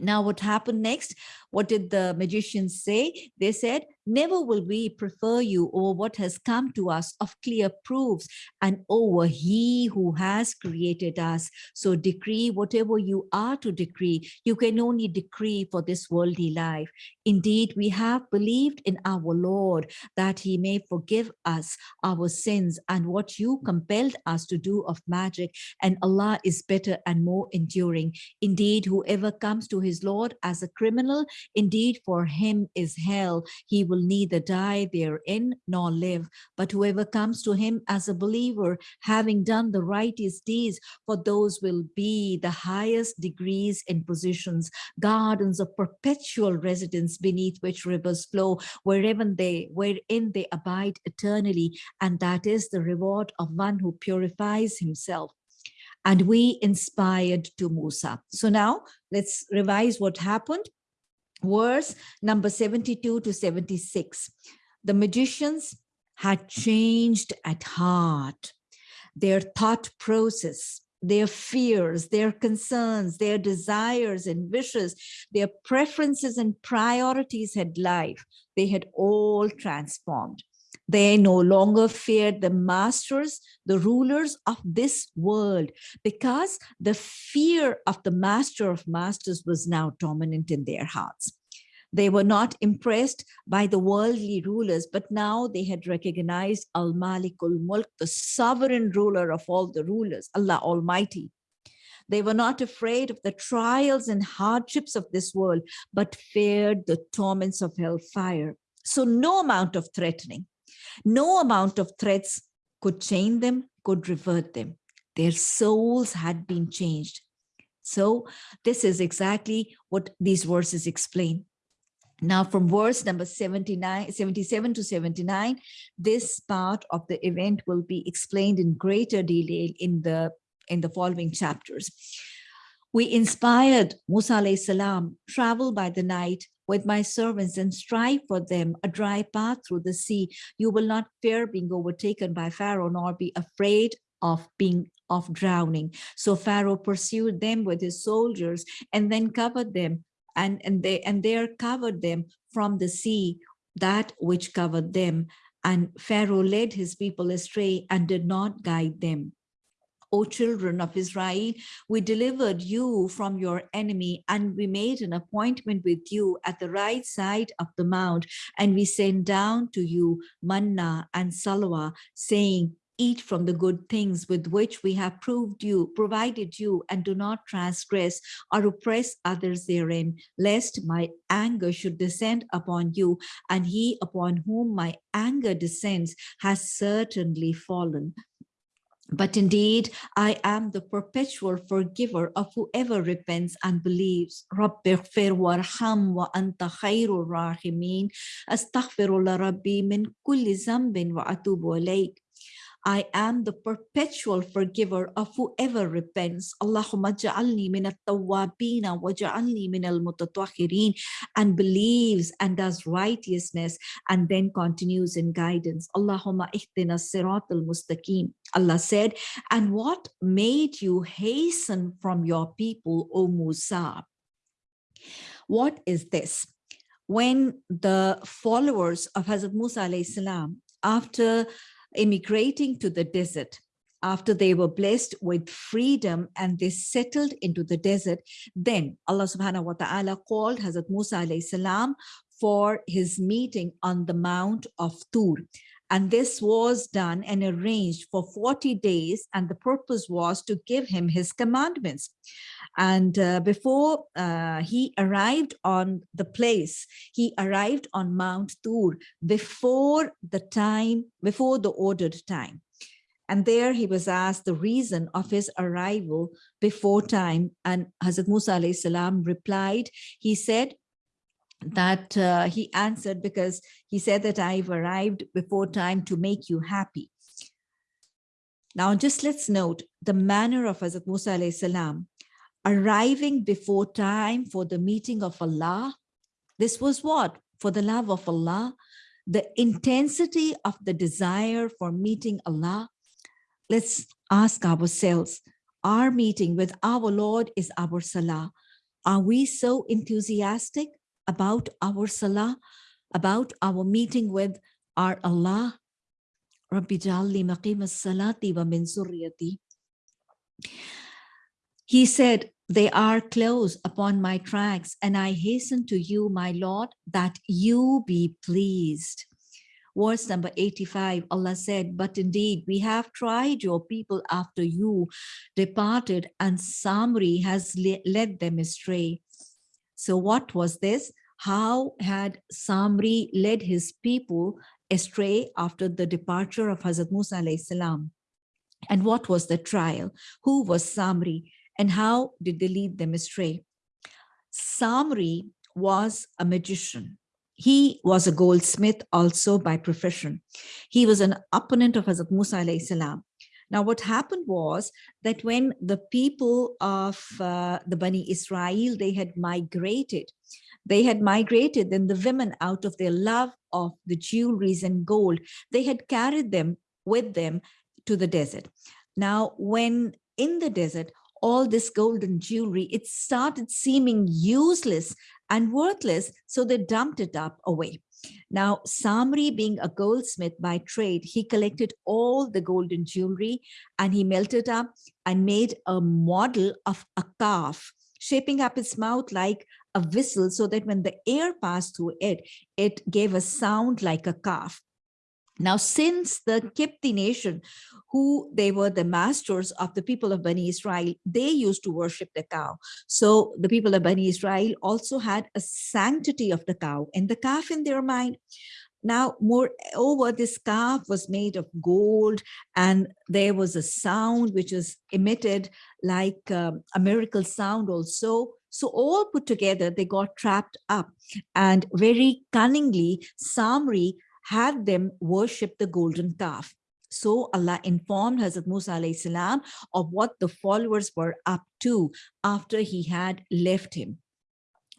Now what happened next? What did the magicians say? They said Never will we prefer you over what has come to us of clear proofs and over he who has created us. So decree whatever you are to decree. You can only decree for this worldly life. Indeed, we have believed in our Lord that he may forgive us our sins and what you compelled us to do of magic. And Allah is better and more enduring. Indeed, whoever comes to his Lord as a criminal, indeed for him is hell. He will will neither die therein nor live. But whoever comes to him as a believer, having done the righteous deeds, for those will be the highest degrees and positions, gardens of perpetual residence beneath which rivers flow, wherever they, wherein they abide eternally. And that is the reward of one who purifies himself and we inspired to Musa. So now let's revise what happened verse number 72 to 76. The magicians had changed at heart. Their thought process, their fears, their concerns, their desires and wishes, their preferences and priorities had life. They had all transformed. They no longer feared the masters, the rulers of this world, because the fear of the master of masters was now dominant in their hearts. They were not impressed by the worldly rulers, but now they had recognized Al-Malikul Mulk, the sovereign ruler of all the rulers, Allah Almighty. They were not afraid of the trials and hardships of this world, but feared the torments of hellfire. So no amount of threatening, no amount of threats could chain them, could revert them. Their souls had been changed. So this is exactly what these verses explain. Now from verse number 79, 77 to 79, this part of the event will be explained in greater detail in the, in the following chapters. We inspired Musa salam, travel by the night with my servants and strive for them a dry path through the sea. You will not fear being overtaken by Pharaoh nor be afraid of being of drowning. So Pharaoh pursued them with his soldiers and then covered them and, and they and there covered them from the sea, that which covered them. And Pharaoh led his people astray and did not guide them. O children of Israel, we delivered you from your enemy and we made an appointment with you at the right side of the mount and we sent down to you manna and salwa saying, eat from the good things with which we have proved you, provided you, and do not transgress or oppress others therein, lest my anger should descend upon you, and he upon whom my anger descends has certainly fallen. But indeed, I am the perpetual forgiver of whoever repents and believes. رَبِّ اغْفِرْ وَارْحَمْ وَأَنْتَ خَيْرُ الرَّاحِمِينَ أَسْتَغْفِرُ لَرَبِّي مِنْ كُلِّ ذَنْبٍ وَأَتُوبُ إِلَيْكَ I am the perpetual forgiver of whoever repents. Allahumma ja'alni min at-tawwabina wa ja'alni min al-mutatahhirin and believes and does righteousness and then continues in guidance. Allahumma ihdina sirat al-mustaqim. Allah said, and what made you hasten from your people, O Musa? What is this? When the followers of Hazrat Musa alayhi salam, after immigrating to the desert after they were blessed with freedom and they settled into the desert, then Allah subhanahu wa ta'ala called Hazrat Musa alayhi salam for his meeting on the Mount of Tur. And this was done and arranged for 40 days. And the purpose was to give him his commandments. And uh, before uh, he arrived on the place, he arrived on Mount Tur before the time, before the ordered time. And there he was asked the reason of his arrival before time. And Hazrat Musa salam replied, he said, that uh, he answered because he said that I've arrived before time to make you happy. Now, just let's note the manner of Hazrat Musa salam arriving before time for the meeting of Allah. This was what? For the love of Allah, the intensity of the desire for meeting Allah. Let's ask ourselves, our meeting with our Lord is our Salah. Are we so enthusiastic about our Salah, about our meeting with our Allah? Rabbi Jalli maqim salati wa min He said, they are close upon my tracks, and I hasten to you, my Lord, that you be pleased. Verse number 85, Allah said, But indeed, we have tried your people after you departed, and Samri has led them astray. So, what was this? How had Samri led his people astray after the departure of Hazrat Musa? And what was the trial? Who was Samri? And how did they lead them astray? Samri was a magician. He was a goldsmith also by profession. He was an opponent of Hazrat Musa salam. Now, what happened was that when the people of uh, the Bani Israel, they had migrated, they had migrated, then the women out of their love of the jewelries and gold, they had carried them with them to the desert. Now, when in the desert, all this golden jewelry, it started seeming useless and worthless, so they dumped it up away. Now, Samri being a goldsmith by trade, he collected all the golden jewelry and he melted up and made a model of a calf, shaping up its mouth like a whistle so that when the air passed through it, it gave a sound like a calf. Now, since the Kipti nation, who they were the masters of the people of Bani Israel, they used to worship the cow. So the people of Bani Israel also had a sanctity of the cow and the calf in their mind. Now, moreover, this calf was made of gold and there was a sound which was emitted like um, a miracle sound also. So all put together, they got trapped up and very cunningly, Samri had them worship the golden calf. So Allah informed Hazrat Musa salam of what the followers were up to after he had left him.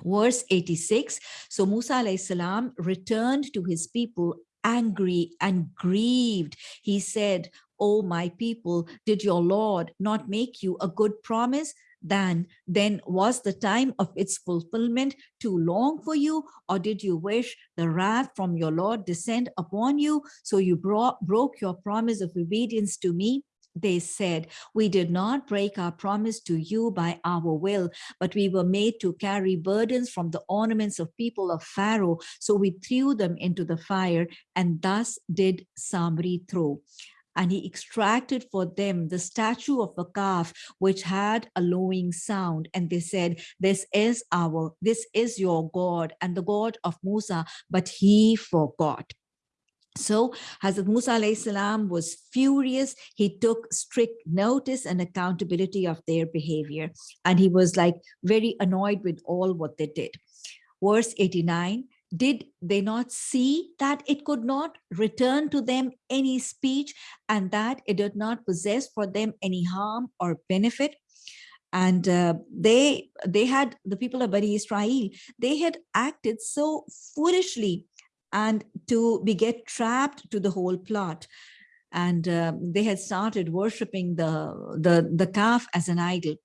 Verse 86, so Musa salam returned to his people angry and grieved. He said, O my people, did your Lord not make you a good promise? Then, then was the time of its fulfillment too long for you or did you wish the wrath from your Lord descend upon you so you brought, broke your promise of obedience to me? They said, we did not break our promise to you by our will, but we were made to carry burdens from the ornaments of people of Pharaoh. So we threw them into the fire and thus did Samri throw and he extracted for them the statue of a calf which had a lowing sound and they said this is our this is your god and the god of musa but he forgot So Hazrat Musa salam was furious. He took strict notice and accountability of their behavior. And he was like very annoyed with all what they did. Verse 89, did they not see that it could not return to them any speech and that it did not possess for them any harm or benefit? and uh, they they had the people of Bani Israel they had acted so foolishly and to be get trapped to the whole plot and uh, they had started worshipping the, the, the calf as an idol.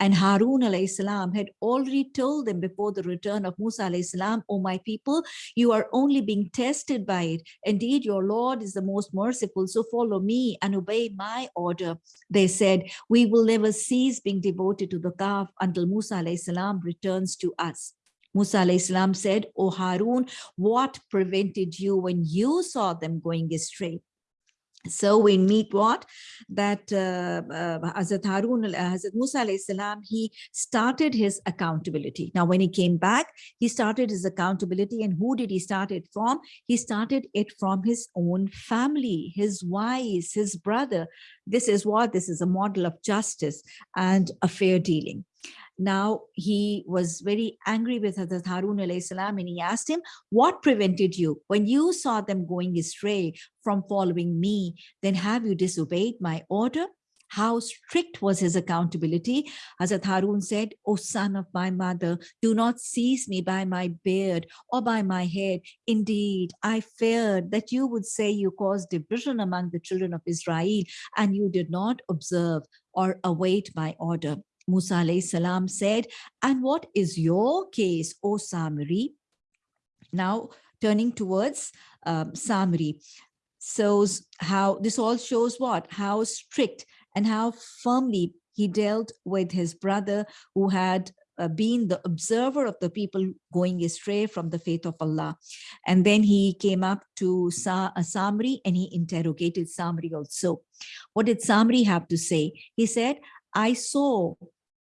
And Harun alayhi salam had already told them before the return of Musa alayhi salam, O my people, you are only being tested by it. Indeed, your Lord is the most merciful, so follow me and obey my order. They said, we will never cease being devoted to the calf until Musa alayhi salam returns to us. Musa salam said, O Harun, what prevented you when you saw them going astray? So we meet what? That uh, uh, Hazrat Harun, uh, Hazrat Musa salam, he started his accountability. Now, when he came back, he started his accountability. And who did he start it from? He started it from his own family, his wives, his brother. This is what? This is a model of justice and a fair dealing. Now he was very angry with Hazrat Harun salam and he asked him, what prevented you when you saw them going astray from following me? Then have you disobeyed my order? How strict was his accountability? Hazrat Harun said, O son of my mother, do not seize me by my beard or by my head. Indeed, I feared that you would say you caused division among the children of Israel and you did not observe or await my order. Musa salam said, and what is your case, O Samiri? Now turning towards um, Samiri. So how this all shows what? How strict and how firmly he dealt with his brother who had uh, been the observer of the people going astray from the faith of Allah. And then he came up to Sa uh, Samri and he interrogated Samri also. What did Samri have to say? He said, I saw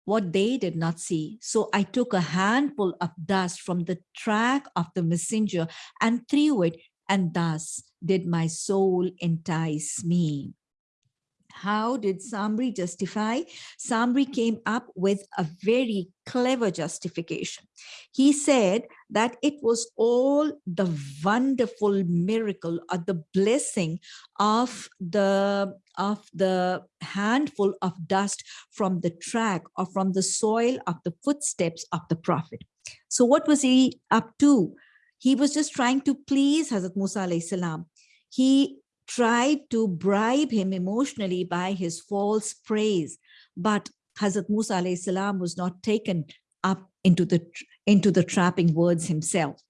what they did not see. So I took a handful of dust from the track of the messenger and threw it, and thus did my soul entice me. How did Samri justify? Samri came up with a very clever justification. He said that it was all the wonderful miracle or the blessing of the of the handful of dust from the track or from the soil of the footsteps of the prophet. So what was he up to? He was just trying to please Hazrat Musa. He tried to bribe him emotionally by his false praise. But Hazrat Musa salam was not taken up into the, into the trapping words himself.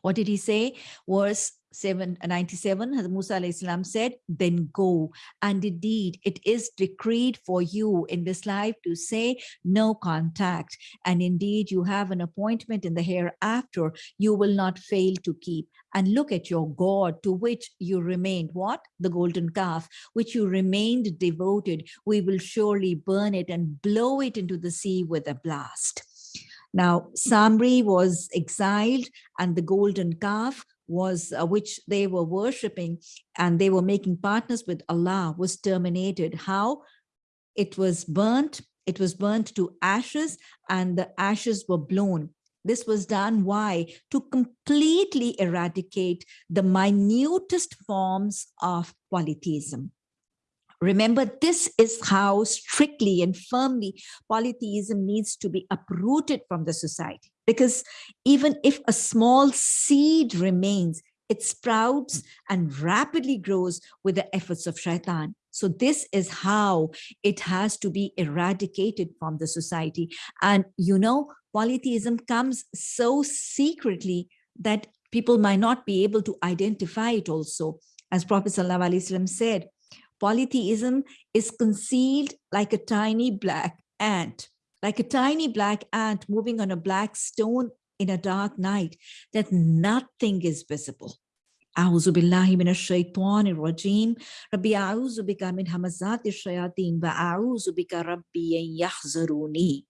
What did he say? Verse 797, uh, Hazrat Musa salam said, then go. And indeed, it is decreed for you in this life to say no contact. And indeed, you have an appointment in the hereafter you will not fail to keep and look at your God to which you remained, what? The golden calf, which you remained devoted. We will surely burn it and blow it into the sea with a blast. Now, Samri was exiled and the golden calf was uh, which they were worshipping and they were making partners with Allah was terminated. How? It was burnt, it was burnt to ashes and the ashes were blown. This was done, why? To completely eradicate the minutest forms of polytheism. Remember, this is how strictly and firmly polytheism needs to be uprooted from the society. Because even if a small seed remains, it sprouts and rapidly grows with the efforts of shaitan. So this is how it has to be eradicated from the society. And you know, polytheism comes so secretly that people might not be able to identify it also. As Prophet ﷺ said, polytheism is concealed like a tiny black ant, like a tiny black ant moving on a black stone in a dark night, that nothing is visible. أعوذ بالله من الشيطان الرجيم ربي أعوذ بك من همزات الشياطين وأعوذ بك ربي يحذروني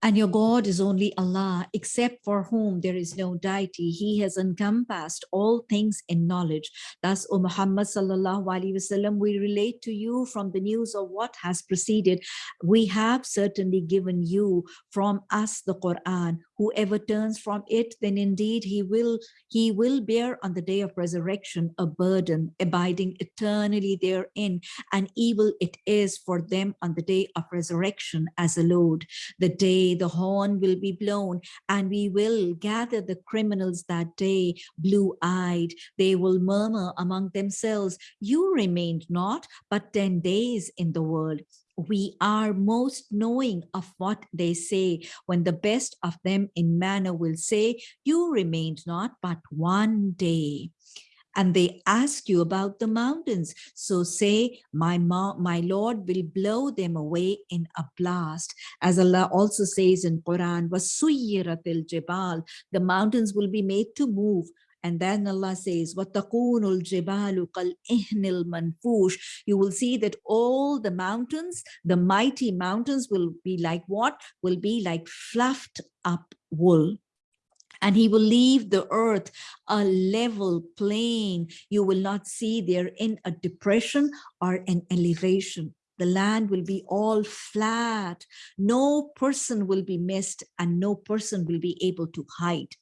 and your God is only Allah, except for whom there is no deity. He has encompassed all things in knowledge. Thus, O Muhammad sallallahu alaihi wasallam, we relate to you from the news of what has preceded. We have certainly given you from us the Quran. Whoever turns from it, then indeed he will he will bear on the day of resurrection a burden, abiding eternally therein, and evil it is for them on the day of resurrection as a load. The day the horn will be blown, and we will gather the criminals that day, blue-eyed. They will murmur among themselves, you remained not but 10 days in the world we are most knowing of what they say. When the best of them in manner will say you remained not but one day. And they ask you about the mountains. So say my my lord will blow them away in a blast. As allah also says in quran was jabal the mountains will be made to move. And then Allah says, وَتَقُونُ الْجِبَالُ كَالْإِهْنِ الْمَنْفُوشِ You will see that all the mountains, the mighty mountains will be like what? Will be like fluffed up wool and he will leave the earth a level plain. You will not see there in a depression or an elevation. The land will be all flat. No person will be missed and no person will be able to hide.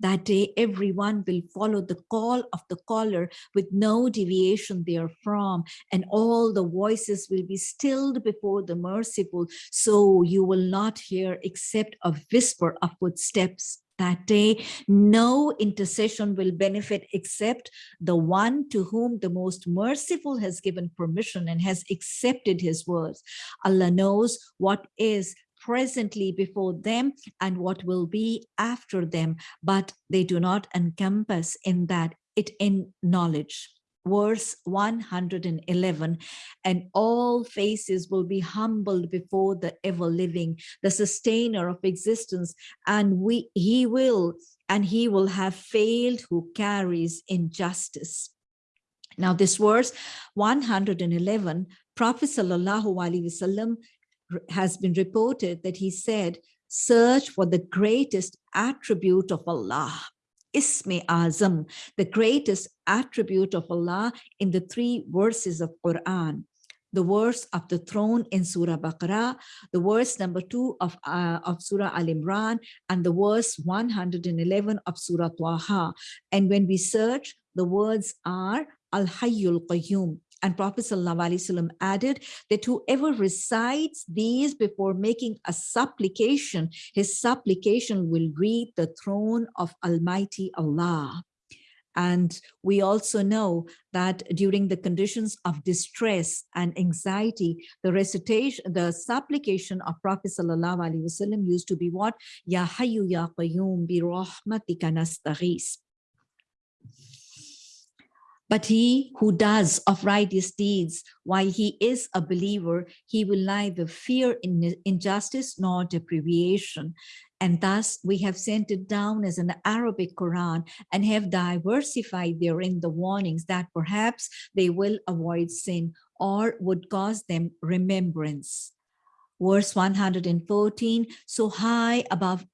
That day, everyone will follow the call of the caller with no deviation therefrom, and all the voices will be stilled before the merciful. So you will not hear except a whisper of footsteps that day, no intercession will benefit except the one to whom the most merciful has given permission and has accepted his words. Allah knows what is presently before them and what will be after them, but they do not encompass in that. It in knowledge. Verse 111 and all faces will be humbled before the ever living the sustainer of existence and we he will and he will have failed who carries injustice. Now this verse 111 prophet sallallahu alaihi wasallam has been reported that he said search for the greatest attribute of allah Ismi Azam, the greatest attribute of Allah in the three verses of Quran. The verse of the throne in Surah Baqarah, the verse number two of, uh, of Surah Al Imran, and the verse 111 of Surah Taha. And when we search, the words are Al Hayyul Qayyum, and Prophet ﷺ added that whoever recites these before making a supplication, his supplication will reach the throne of Almighty Allah. And we also know that during the conditions of distress and anxiety, the recitation, the supplication of Prophet ﷺ used to be what? Ya Hayyu Ya Qayyum bi rahmatika nastaghis. But he who does of righteous deeds, while he is a believer, he will neither fear injustice nor deprivation. And thus we have sent it down as an Arabic Quran and have diversified therein the warnings that perhaps they will avoid sin or would cause them remembrance. Verse 114, so high above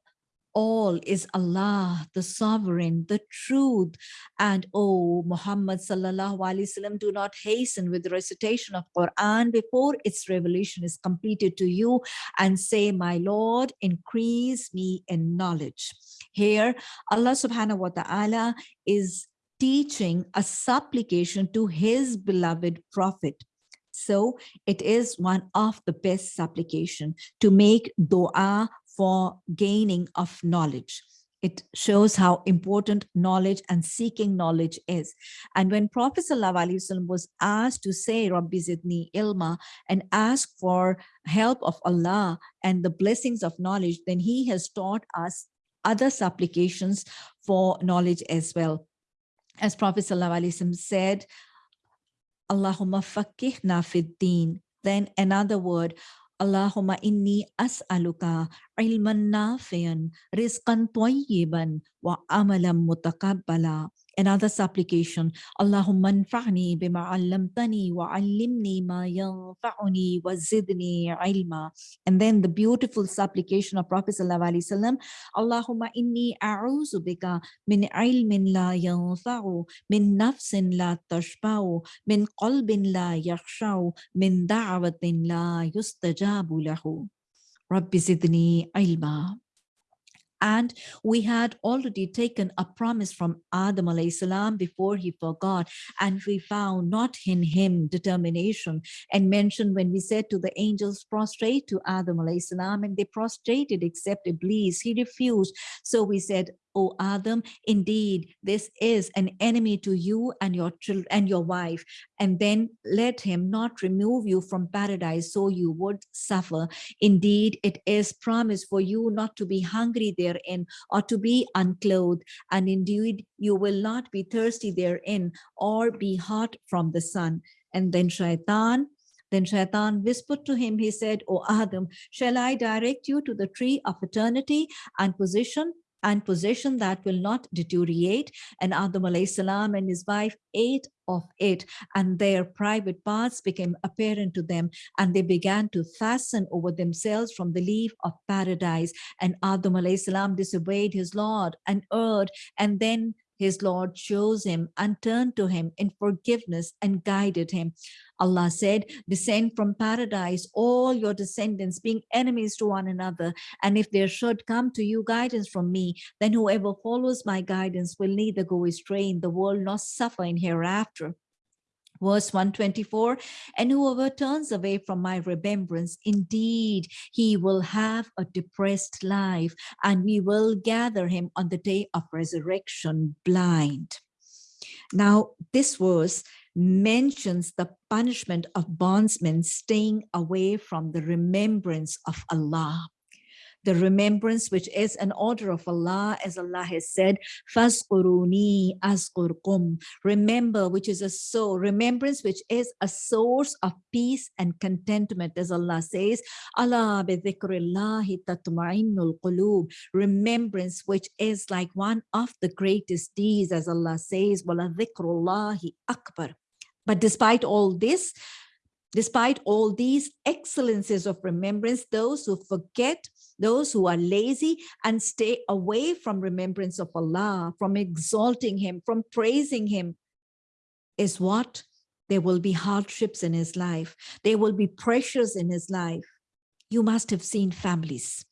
all is Allah, the sovereign, the truth. And oh, Muhammad sallallahu alaihi wasallam, do not hasten with the recitation of Quran before its revelation is completed to you and say, my Lord, increase me in knowledge. Here, Allah subhanahu wa ta'ala is teaching a supplication to his beloved prophet. So it is one of the best supplication to make dua for gaining of knowledge. It shows how important knowledge and seeking knowledge is. And when Prophet ﷺ was asked to say, Rabbi zidni ilma, and ask for help of Allah and the blessings of knowledge, then he has taught us other supplications for knowledge as well. As Prophet ﷺ said, Allahumma fakihna fid Then another word, Allahumma inni as'aluka ilman nafian, rizqan tayyiban, wa amalan mutakabbala. Another supplication, Allahumma anfa'ni bima 'allamtani wa 'allimni ma yanfa'uni wa zidni ilma. And then the beautiful supplication of Prophet sallallahu alaihi wasallam, Allahumma inni a'udhu bika min ilmin la yanfa'u, min nafsin la tashba'u, min qalbin la yakhsha'u, min da'watin la yustajabu lahu. Rabbi zidni ilma. And we had already taken a promise from Adam salam before he forgot. And we found not in him determination and mentioned when we said to the angels, prostrate to Adam salam, and they prostrated except Iblis. He refused. So we said, O Adam, indeed, this is an enemy to you and your children and your wife. And then let him not remove you from paradise so you would suffer. Indeed, it is promised for you not to be hungry therein or to be unclothed. And indeed, you will not be thirsty therein or be hot from the sun. And then Shaitan then Shaitan whispered to him, he said, O Adam, shall I direct you to the tree of eternity and position and possession that will not deteriorate. And Adam salam and his wife ate of it and their private parts became apparent to them and they began to fasten over themselves from the leaf of paradise. And Adam salam disobeyed his Lord and erred and then his Lord chose him and turned to him in forgiveness and guided him. Allah said, descend from paradise, all your descendants being enemies to one another. And if there should come to you guidance from me, then whoever follows my guidance will neither go astray in the world nor suffer in hereafter verse 124 and whoever turns away from my remembrance indeed he will have a depressed life and we will gather him on the day of resurrection blind. Now this verse mentions the punishment of bondsmen staying away from the remembrance of Allah the remembrance which is an order of Allah, as Allah has said, Fazkuruni azkurkum. Remember, which is a so remembrance, which is a source of peace and contentment, as Allah says, Allah bidhikrillahi tatma'innul qulub. Remembrance, which is like one of the greatest deeds, as Allah says, wala akbar. But despite all this, despite all these excellences of remembrance, those who forget those who are lazy and stay away from remembrance of Allah, from exalting him, from praising him, is what? There will be hardships in his life. There will be pressures in his life. You must have seen families.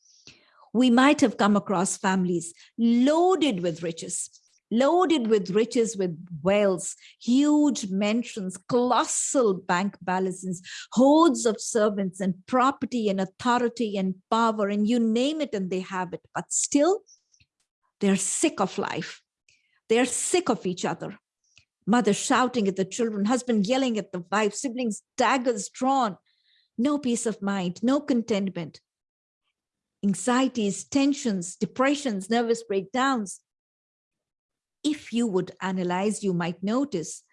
We might have come across families loaded with riches, loaded with riches, with wealth, huge mansions, colossal bank balances, hordes of servants and property and authority and power and you name it and they have it. But still, they're sick of life. They're sick of each other. Mother shouting at the children, husband yelling at the wife, siblings, daggers drawn. No peace of mind, no contentment. Anxieties, tensions, depressions, nervous breakdowns, if you would analyze, you might notice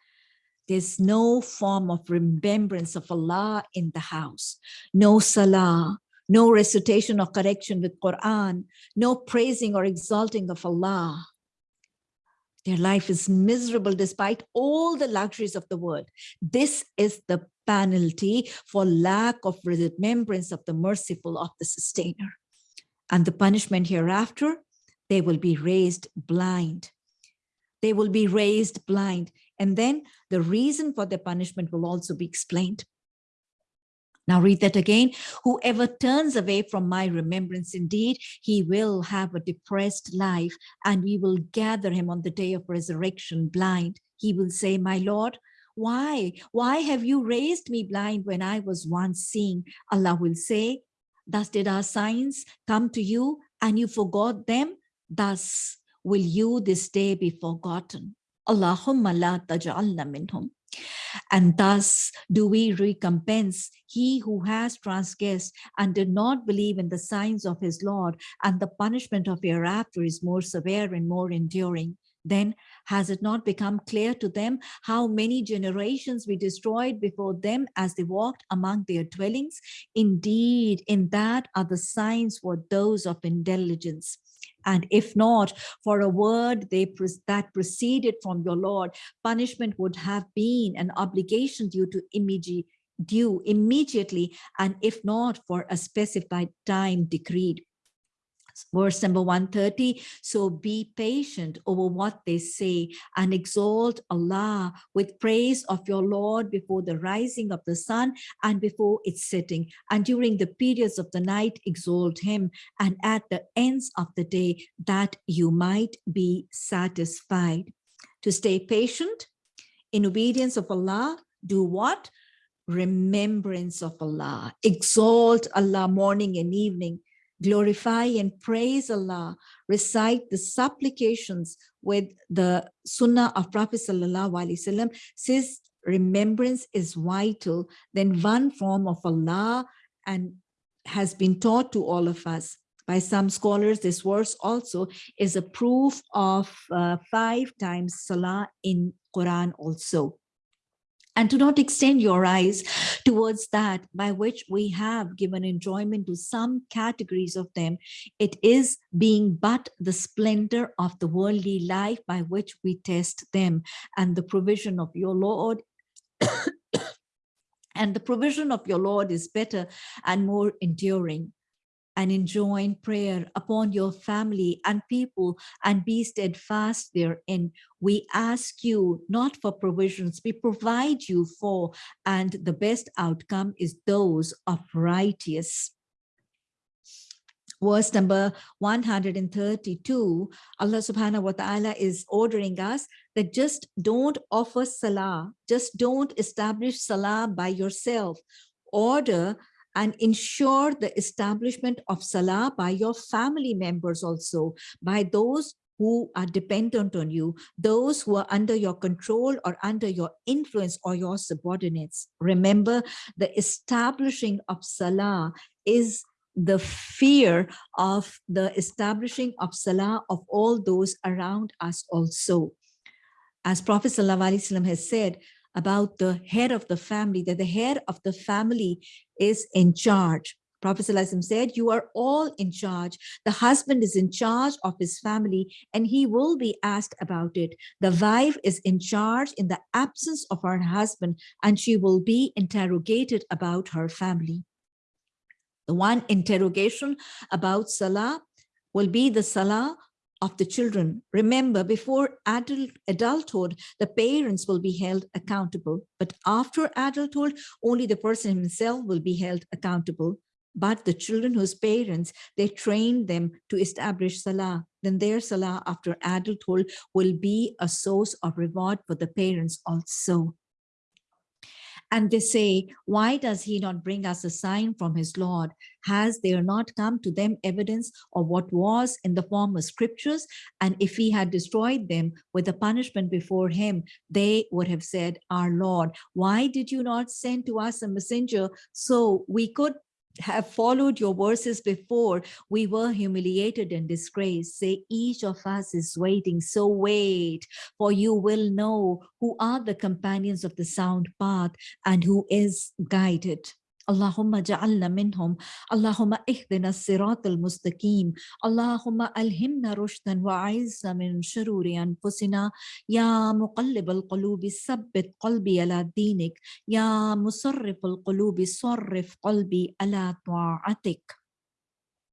there's no form of remembrance of Allah in the house, no salah, no recitation or correction with Quran, no praising or exalting of Allah. Their life is miserable despite all the luxuries of the world. This is the penalty for lack of remembrance of the merciful of the sustainer. And the punishment hereafter, they will be raised blind they will be raised blind. And then the reason for their punishment will also be explained. Now read that again. Whoever turns away from my remembrance, indeed, he will have a depressed life and we will gather him on the day of resurrection blind. He will say, my Lord, why? Why have you raised me blind when I was once seeing? Allah will say, thus did our signs come to you and you forgot them. Thus will you this day be forgotten? Allahumma la taj'alna minhum. And thus do we recompense he who has transgressed and did not believe in the signs of his Lord, and the punishment of hereafter is more severe and more enduring. Then has it not become clear to them how many generations we destroyed before them as they walked among their dwellings? Indeed, in that are the signs for those of intelligence. And if not, for a word they that proceeded from your Lord, punishment would have been an obligation due to immediate due immediately, and if not for a specified time decreed verse number 130 so be patient over what they say and exalt allah with praise of your lord before the rising of the sun and before its setting. And during the periods of the night exalt him. And at the ends of the day that you might be satisfied. To stay patient in obedience of allah do what? Remembrance of allah. Exalt allah morning and evening glorify and praise Allah, recite the supplications with the Sunnah of Prophet Sallallahu Alaihi Wasallam, says remembrance is vital, then one form of Allah and has been taught to all of us. By some scholars, this verse also is a proof of uh, five times Salah in Quran also and to not extend your eyes towards that by which we have given enjoyment to some categories of them. It is being but the splendor of the worldly life by which we test them and the provision of your Lord [COUGHS] and the provision of your Lord is better and more enduring and enjoin prayer upon your family and people and be steadfast therein. We ask you not for provisions, we provide you for, and the best outcome is those of righteous. Verse number 132 allah subhanahu wa ta'ala is ordering us that just don't offer salah just don't establish salah by yourself. Order and ensure the establishment of Salah by your family members also, by those who are dependent on you, those who are under your control or under your influence or your subordinates. Remember, the establishing of Salah is the fear of the establishing of Salah of all those around us also. As Prophet ﷺ has said, about the head of the family, that the head of the family is in charge. Prophet said, you are all in charge. The husband is in charge of his family and he will be asked about it. The wife is in charge in the absence of her husband and she will be interrogated about her family. The one interrogation about Salah will be the Salah of the children. Remember, before adult, adulthood, the parents will be held accountable. But after adulthood, only the person himself will be held accountable. But the children whose parents, they train them to establish Salah, then their Salah after adulthood will be a source of reward for the parents also. And they say, why does he not bring us a sign from his Lord? Has there not come to them evidence of what was in the former scriptures? And if he had destroyed them with the punishment before him, they would have said, our Lord, why did you not send to us a messenger so we could have followed your verses before, we were humiliated and disgraced. Say, each of us is waiting, so wait, for you will know who are the companions of the sound path and who is guided. اللهم اجعلنا منهم. اللهم اهدنا الصراط المستقيم. اللهم ألهمنا رشدا وعزنا من شرور أنفسنا. يا مقلب القلوب ثبت قلبي على دينك. يا مصرف القلوب صرف قلبي على طاعتك.